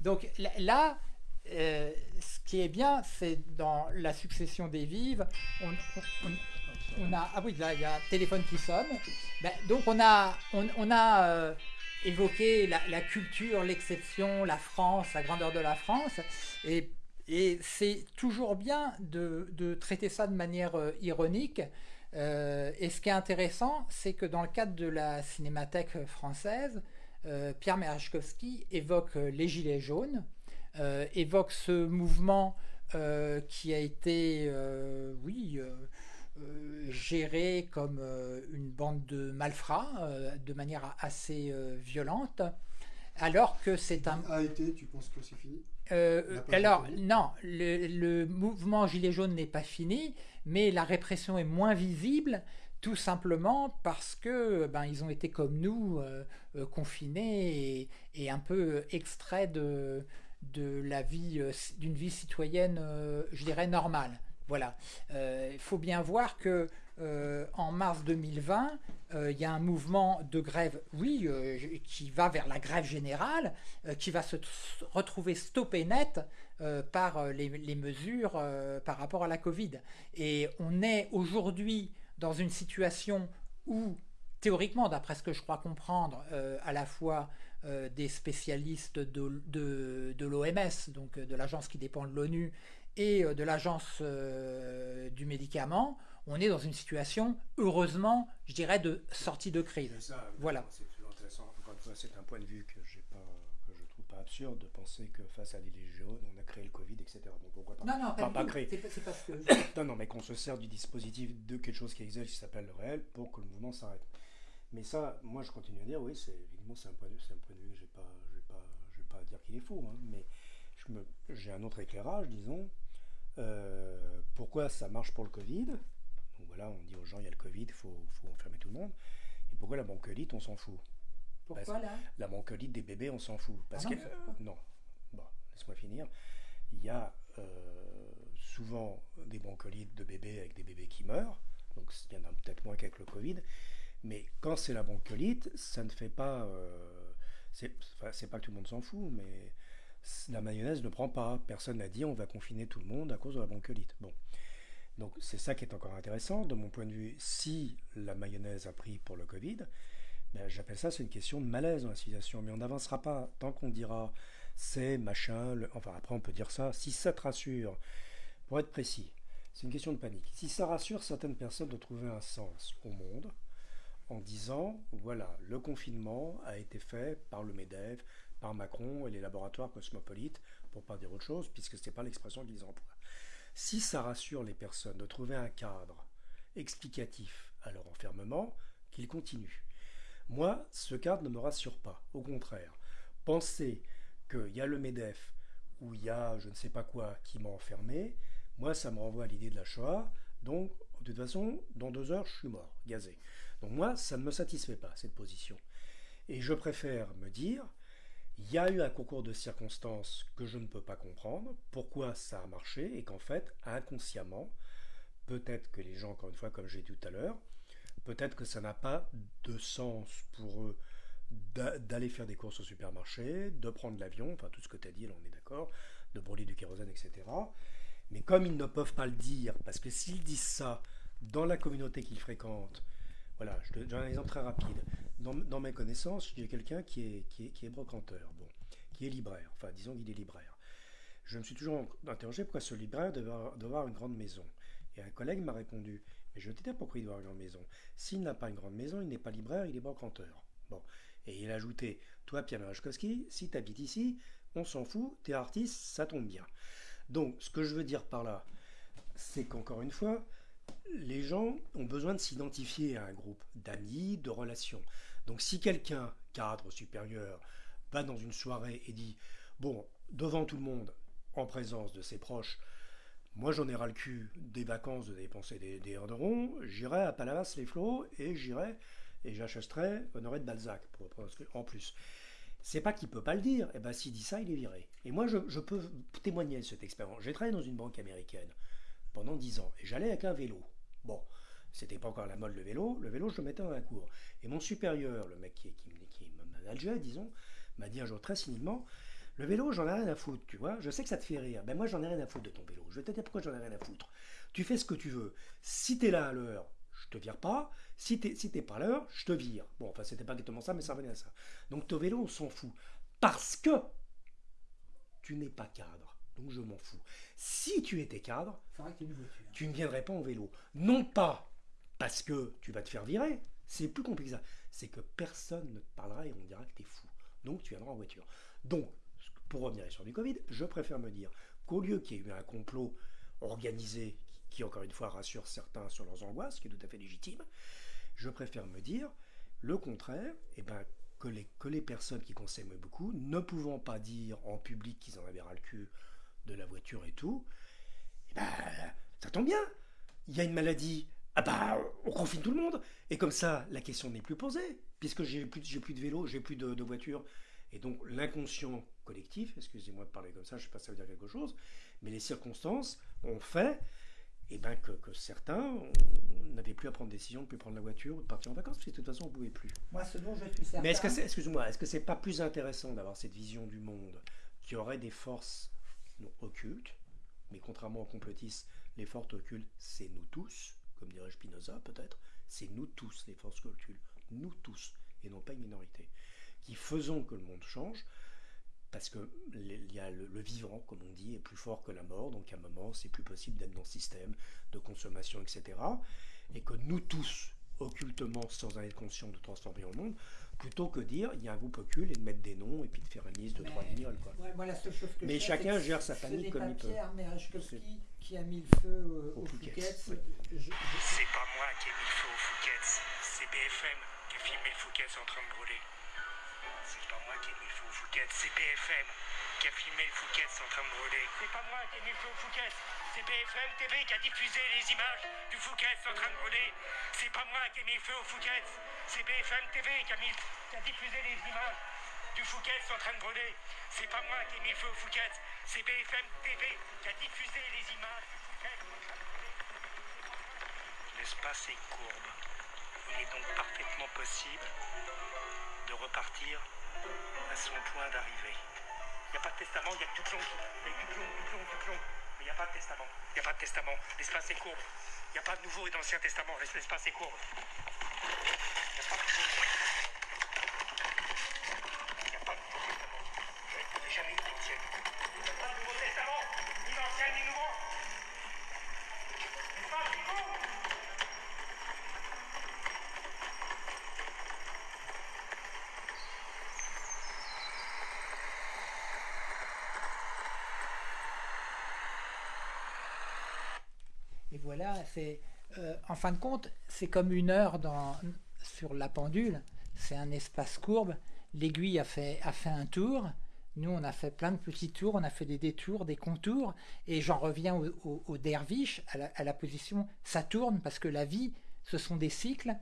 Donc là- euh, ce qui est bien, c'est dans la succession des vives, on, a ah oui là il y a un téléphone qui sonne. Ben, donc on a on, a euh, évoqué la, culture, l'exception, la France, la grandeur de la France, et, c'est toujours bien de, de traiter ça de manière euh, ironique. Euh, et ce qui est intéressant, c'est que dans le cadre de la cinémathèque française, euh, Pierre Merechkowski évoque euh, les Gilets jaunes, évoque ce mouvement qui a été, oui, géré comme une bande de malfrats de manière assez violente, alors que c'est un... A été, tu penses que c'est fini? Euh, pas alors, non, le, le mouvement Gilet jaune n'est pas fini, mais la répression est moins visible, tout simplement parce que ben, ils ont été comme nous, euh, euh, confinés et, et un peu extraits de, de la vie, euh, d'une vie citoyenne, euh, je dirais, normale. Voilà. Euh, Il faut bien voir que euh, en mars 2020, euh, il y a un mouvement de grève, oui, euh, qui va vers la grève générale, qui va se retrouver stoppé net par les, mesures par rapport à la Covid. Et on est aujourd'hui dans une situation où théoriquement, d'après ce que je crois comprendre, à la fois des spécialistes de, de, l'OMS, donc de l'agence qui dépend de l'ONU, et de l'agence du médicament, on est dans une situation, heureusement, je dirais, de sortie de crise. C'est ça, Voilà. C'est toujours intéressant. Encore une fois, c'est un point de vue que pas, que je trouve pas absurde de penser que face à jaunes, on a créé le Covid, etc. Donc pourquoi pas? Non, non, pas pas créé. C'est pas- c'est parce que... non, non, mais qu'on se sert du dispositif de quelque chose qui existe, qui s'appelle le réel, pour que le mouvement s'arrête. Mais ça, moi, je continue à dire, oui, c'est évidemment, c'est un point de vue, c'est un point de vue que j'ai pas, je vais pas dire qu'il est faux, hein, mais je j'ai un autre éclairage, disons. Euh, pourquoi ça marche pour le Covid? Voilà, on dit aux gens, il y a le Covid, il faut, faut enfermer tout le monde. Et pourquoi la bronchiolite, on s'en fout? Pourquoi, Parce- là? La bronchiolite des bébés, on s'en fout. Parce Ah non, que, pas. non, bon, laisse-moi finir. Il y a euh, souvent des broncholites de bébés avec des bébés qui meurent. Donc il y en a peut-être moins qu'avec le Covid. Mais quand c'est la bronchiolite, ça ne fait pas. euh, c'est enfin, pas que tout le monde s'en fout, mais la mayonnaise ne prend pas. Personne n'a dit on va confiner tout le monde à cause de la bronchiolite. Bon. Donc c'est ça qui est encore intéressant. De mon point de vue, si la mayonnaise a pris pour le Covid, ben, j'appelle ça c'est une question de malaise dans la civilisation. Mais on n'avancera pas tant qu'on dira c'est machin. Enfin après on peut dire ça. Si ça te rassure, pour être précis, c'est une question de panique. Si ça rassure certaines personnes de trouver un sens au monde, en disant voilà, le confinement a été fait par le MEDEF, par Macron et les laboratoires cosmopolites, pour pas dire autre chose, puisque ce n'est pas l'expression qu'ils emploient. Si ça rassure les personnes de trouver un cadre explicatif à leur enfermement, qu'ils continuent. Moi, ce cadre ne me rassure pas. Au contraire, penser qu'il y a le MEDEF ou il y a je ne sais pas quoi qui m'a enfermé, moi, ça me renvoie à l'idée de la Shoah. Donc, de toute façon, dans deux heures, je suis mort, gazé. Donc moi, ça ne me satisfait pas, cette position. Et je préfère me dire, il y a eu un concours de circonstances que je ne peux pas comprendre, pourquoi ça a marché, et qu'en fait, inconsciemment, peut-être que les gens, encore une fois, comme j'ai dit tout à l'heure, peut-être que ça n'a pas de sens pour eux d'a- d'aller faire des courses au supermarché, de prendre l'avion, enfin tout ce que tu as dit, là on est d'accord, de brûler du kérosène, etc. Mais comme ils ne peuvent pas le dire, parce que s'ils disent ça dans la communauté qu'ils fréquentent, voilà, je te donne un exemple très rapide. Dans, mes connaissances, a quelqu'un qui est, qui, est, qui est brocanteur, bon, qui est libraire, enfin disons qu'il est libraire. Je me suis toujours interrogé pourquoi ce libraire devait avoir, une grande maison? Et un collègue m'a répondu, mais je te dis pourquoi il doit avoir une grande maison. S'il n'a pas une grande maison, il n'est pas libraire, il est brocanteur. Bon. Et il a ajouté, toi Pierre Merechkowski, si tu habites ici, on s'en fout, t'es artiste, ça tombe bien. Donc, ce que je veux dire par là, c'est qu'encore une fois, les gens ont besoin de s'identifier à un groupe d'amis, de relations. Donc, si quelqu'un, cadre supérieur, va dans une soirée et dit Bon, devant tout le monde, en présence de ses proches, moi j'en ai ras le cul des vacances de dépenser des, des heures de rond, j'irai à Palavas-les-Flots et j'irai et j'achèterai Honoré de Balzac pour, en plus. C'est pas qu'il peut pas le dire, et ben s'il dit ça, il est viré. Et moi je, peux témoigner de cette expérience. J'ai travaillé dans une banque américaine pendant 10 ans et j'allais avec un vélo. Bon, c'était pas encore la mode le vélo, le vélo je le mettais dans la cour. Et mon supérieur, le mec qui, qui, qui me manageait, disons, m'a dit un jour très cyniquement Le vélo, j'en ai rien à foutre, tu vois. Je sais que ça te fait rire. Ben moi, j'en ai rien à foutre de ton vélo. Je vais te dire pourquoi j'en ai rien à foutre. Tu fais ce que tu veux. Si t'es là à l'heure, je te vire pas. Si t'es si pas à l'heure, je te vire. Bon, enfin, c'était pas exactement ça, mais ça revenait à ça. Donc, ton vélo, on s'en fout. Parce que tu n'es pas cadre. Donc, je m'en fous. Si tu étais cadre, tu ne viendrais pas en vélo. Non pas parce que tu vas te faire virer, c'est plus compliqué que ça. C'est que personne ne te parlera et on dira que tu es fou. Donc tu viendras en voiture. Donc, pour revenir sur du Covid, je préfère me dire qu'au lieu qu'il y ait eu un complot organisé qui, encore une fois, rassure certains sur leurs angoisses, qui est tout à fait légitime, je préfère me dire le contraire, et ben, que, les, personnes qui consomment beaucoup, ne pouvant pas dire en public qu'ils en avaient ras le cul de la voiture et tout, eh ben, ça tombe bien. Il y a une maladie. Ah bah, on confine tout le monde. Et comme ça, la question n'est plus posée, puisque j'ai plus, plus de vélo, j'ai plus de, de voiture. Et donc, l'inconscient collectif, excusez-moi de parler comme ça, je ne sais pas si ça veut dire quelque chose, mais les circonstances ont fait eh ben, que, que certains n'avaient plus à prendre décision de ne plus prendre la voiture ou de partir en vacances, parce que de toute façon, on ne pouvait plus. Moi, ce dont je suis certain. Mais est-ce que c'est, excuse-moi, est-ce que c'est pas plus intéressant d'avoir cette vision du monde qui aurait des forces non, occultes, mais contrairement aux complotistes, les forces occultes, c'est nous tous, comme dirait Spinoza peut-être, c'est nous tous les forces occultes, nous tous, et non pas une minorité, qui faisons que le monde change, parce que il y a le, vivant, comme on dit, est plus fort que la mort, donc à un moment, c'est plus possible d'être dans le système de consommation, etc. Et que nous tous, occultement, sans être conscients, de transformer le monde, plutôt que dire il y a un groupe occulte et de mettre des noms et puis de faire une liste de trois lignoles. Quoi. Ouais, moi, la seule chose que Mais je chacun gère sa panique comme il peut. Pierre Merechkowski qui a mis le feu euh, Au au Fouquet's, Fouquet's. oui. Je- je- C'est pas moi qui ai mis le feu au Fouquet's, c'est BFM qui a filmé le Fouquet's en train de brûler. C'est pas moi qui ai mis le feu au Fouquet's, c'est BFM qui a filmé le Fouquet's en train de brûler. C'est pas moi qui ai mis le feu au Fouquet's, c'est BFM TV qui a diffusé les images du Fouquet's en train de brûler. C'est pas moi qui ai mis le feu au Fouquet's, c'est BFM TV qui a, mis, qui a diffusé les images du Fouquet's en train de brûler. C'est pas moi qui ai mis le feu au Fouquet's, c'est BFM TV qui a diffusé les images du Fouquet's en train de brûler. L'espace est courbe. Il est donc parfaitement possible de repartir à son point d'arrivée. Il n'y a pas de testament, il y a du plomb. Il y a du plomb, du plomb, du plomb. Mais il n'y a pas de testament. Il n'y a pas de testament. L'espace est courbe. Il n'y a pas de Nouveau et d'Ancien Testament. L'espace est courbe. Il n'y a pas de Nouveau Il n'y a pas de Nouveau Testament. Il n'y a jamais eu d'Ancien. Il n'y a pas de Nouveau Testament. Ni d'Ancien, ni Nouveau. L'espace est courbe. Et voilà, euh, en fin de compte, c'est comme une heure sur la pendule. C'est un espace courbe. L'aiguille a fait, un tour. Nous, on a fait plein de petits tours. On a fait des détours, des contours. Et j'en reviens au, derviche, à la position ça tourne parce que la vie, ce sont des cycles.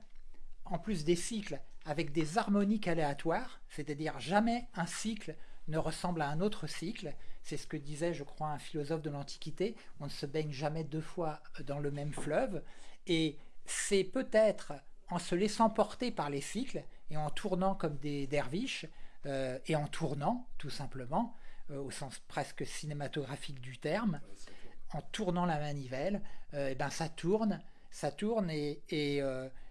En plus des cycles avec des harmoniques aléatoires, c'est-à-dire jamais un cycle ne ressemble à un autre cycle. C'est ce que disait, je crois, un philosophe de l'Antiquité. On ne se baigne jamais deux fois dans le même fleuve. Et c'est peut-être en se laissant porter par les cycles et en tournant comme des derviches, euh, et en tournant, tout simplement, euh, au sens presque cinématographique du terme, en tournant la manivelle, euh, eh ben ça tourne, ça tourne, et, et,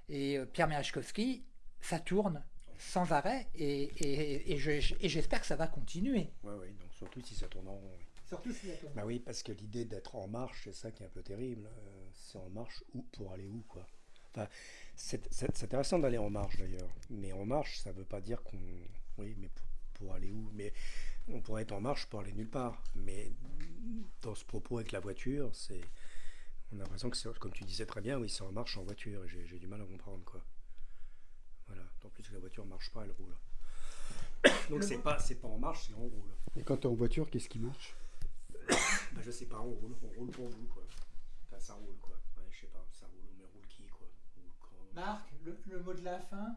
et, Pierre Merechkowski, ça tourne sans arrêt, et, et, et je- et j'espère que ça va continuer. Ouais, ouais, donc surtout si ça tourne en rond. oui. Surtout si ça tourne. Bah oui, parce que l'idée d'être en marche, c'est ça qui est un peu terrible. Euh, c'est en marche où pour aller où, quoi. Enfin, c'est intéressant d'aller en marche d'ailleurs. Mais en marche, ça veut pas dire qu'on. Oui, mais pour, pour aller où Mais on pourrait être en marche pour aller nulle part. Mais dans ce propos avec la voiture, c'est. On a l'impression que c'est, comme tu disais très bien, oui, c'est en marche en voiture. et J'ai j'ai du mal à comprendre, quoi. Voilà. En plus, la voiture marche pas, elle roule. Donc c'est pas, c'est pas en marche, c'est on roule. Et quand tu es en voiture, qu'est-ce qui marche? Bah, je sais pas, on roule, on roule pour vous, quoi. Enfin, ça roule, quoi. Ouais, je sais pas, ça roule, mais roule qui, quoi? Roule quand? Marc, le, le mot de la fin,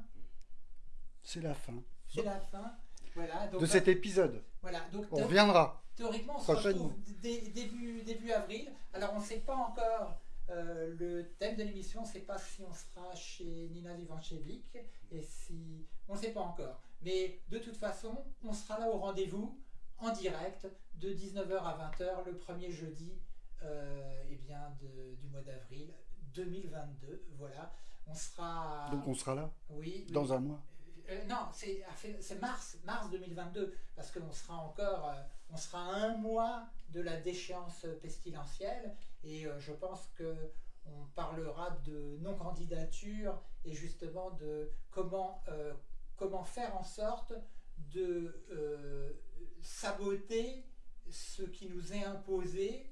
C'est la fin c'est la fin. Voilà, donc, de cet épisode. Voilà, donc On reviendra. Théoriquement, on se retrouve dé- début, début avril. Alors, on ne sait pas encore euh, le thème de l'émission, c'est pas si on sera chez Nina Vivancevic et si. On ne sait pas encore. Mais de toute façon, on sera là au rendez-vous en direct de 19h à 20h le premier jeudi euh, eh bien, de- du mois d'avril 2022. Voilà. On sera. Donc on sera là Oui. oui. dans un mois. Euh, non, c'est c'est mars, mars 2022, parce qu'on sera encore, euh, on sera à un mois de la déchéance pestilentielle, et euh, je pense que on parlera de non-candidature et justement de comment, euh, comment faire en sorte de euh, saboter ce qui nous est imposé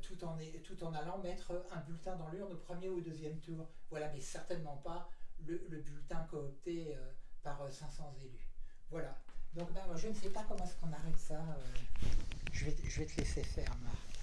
tout, en, tout en allant mettre un bulletin dans l'urne au premier ou au deuxième tour. Voilà, mais certainement pas le, le bulletin coopté par euh, 500 élus. Voilà. Donc ben, je ne sais pas comment est-ce qu'on arrête ça. je, vais, je vais te laisser faire, Marc.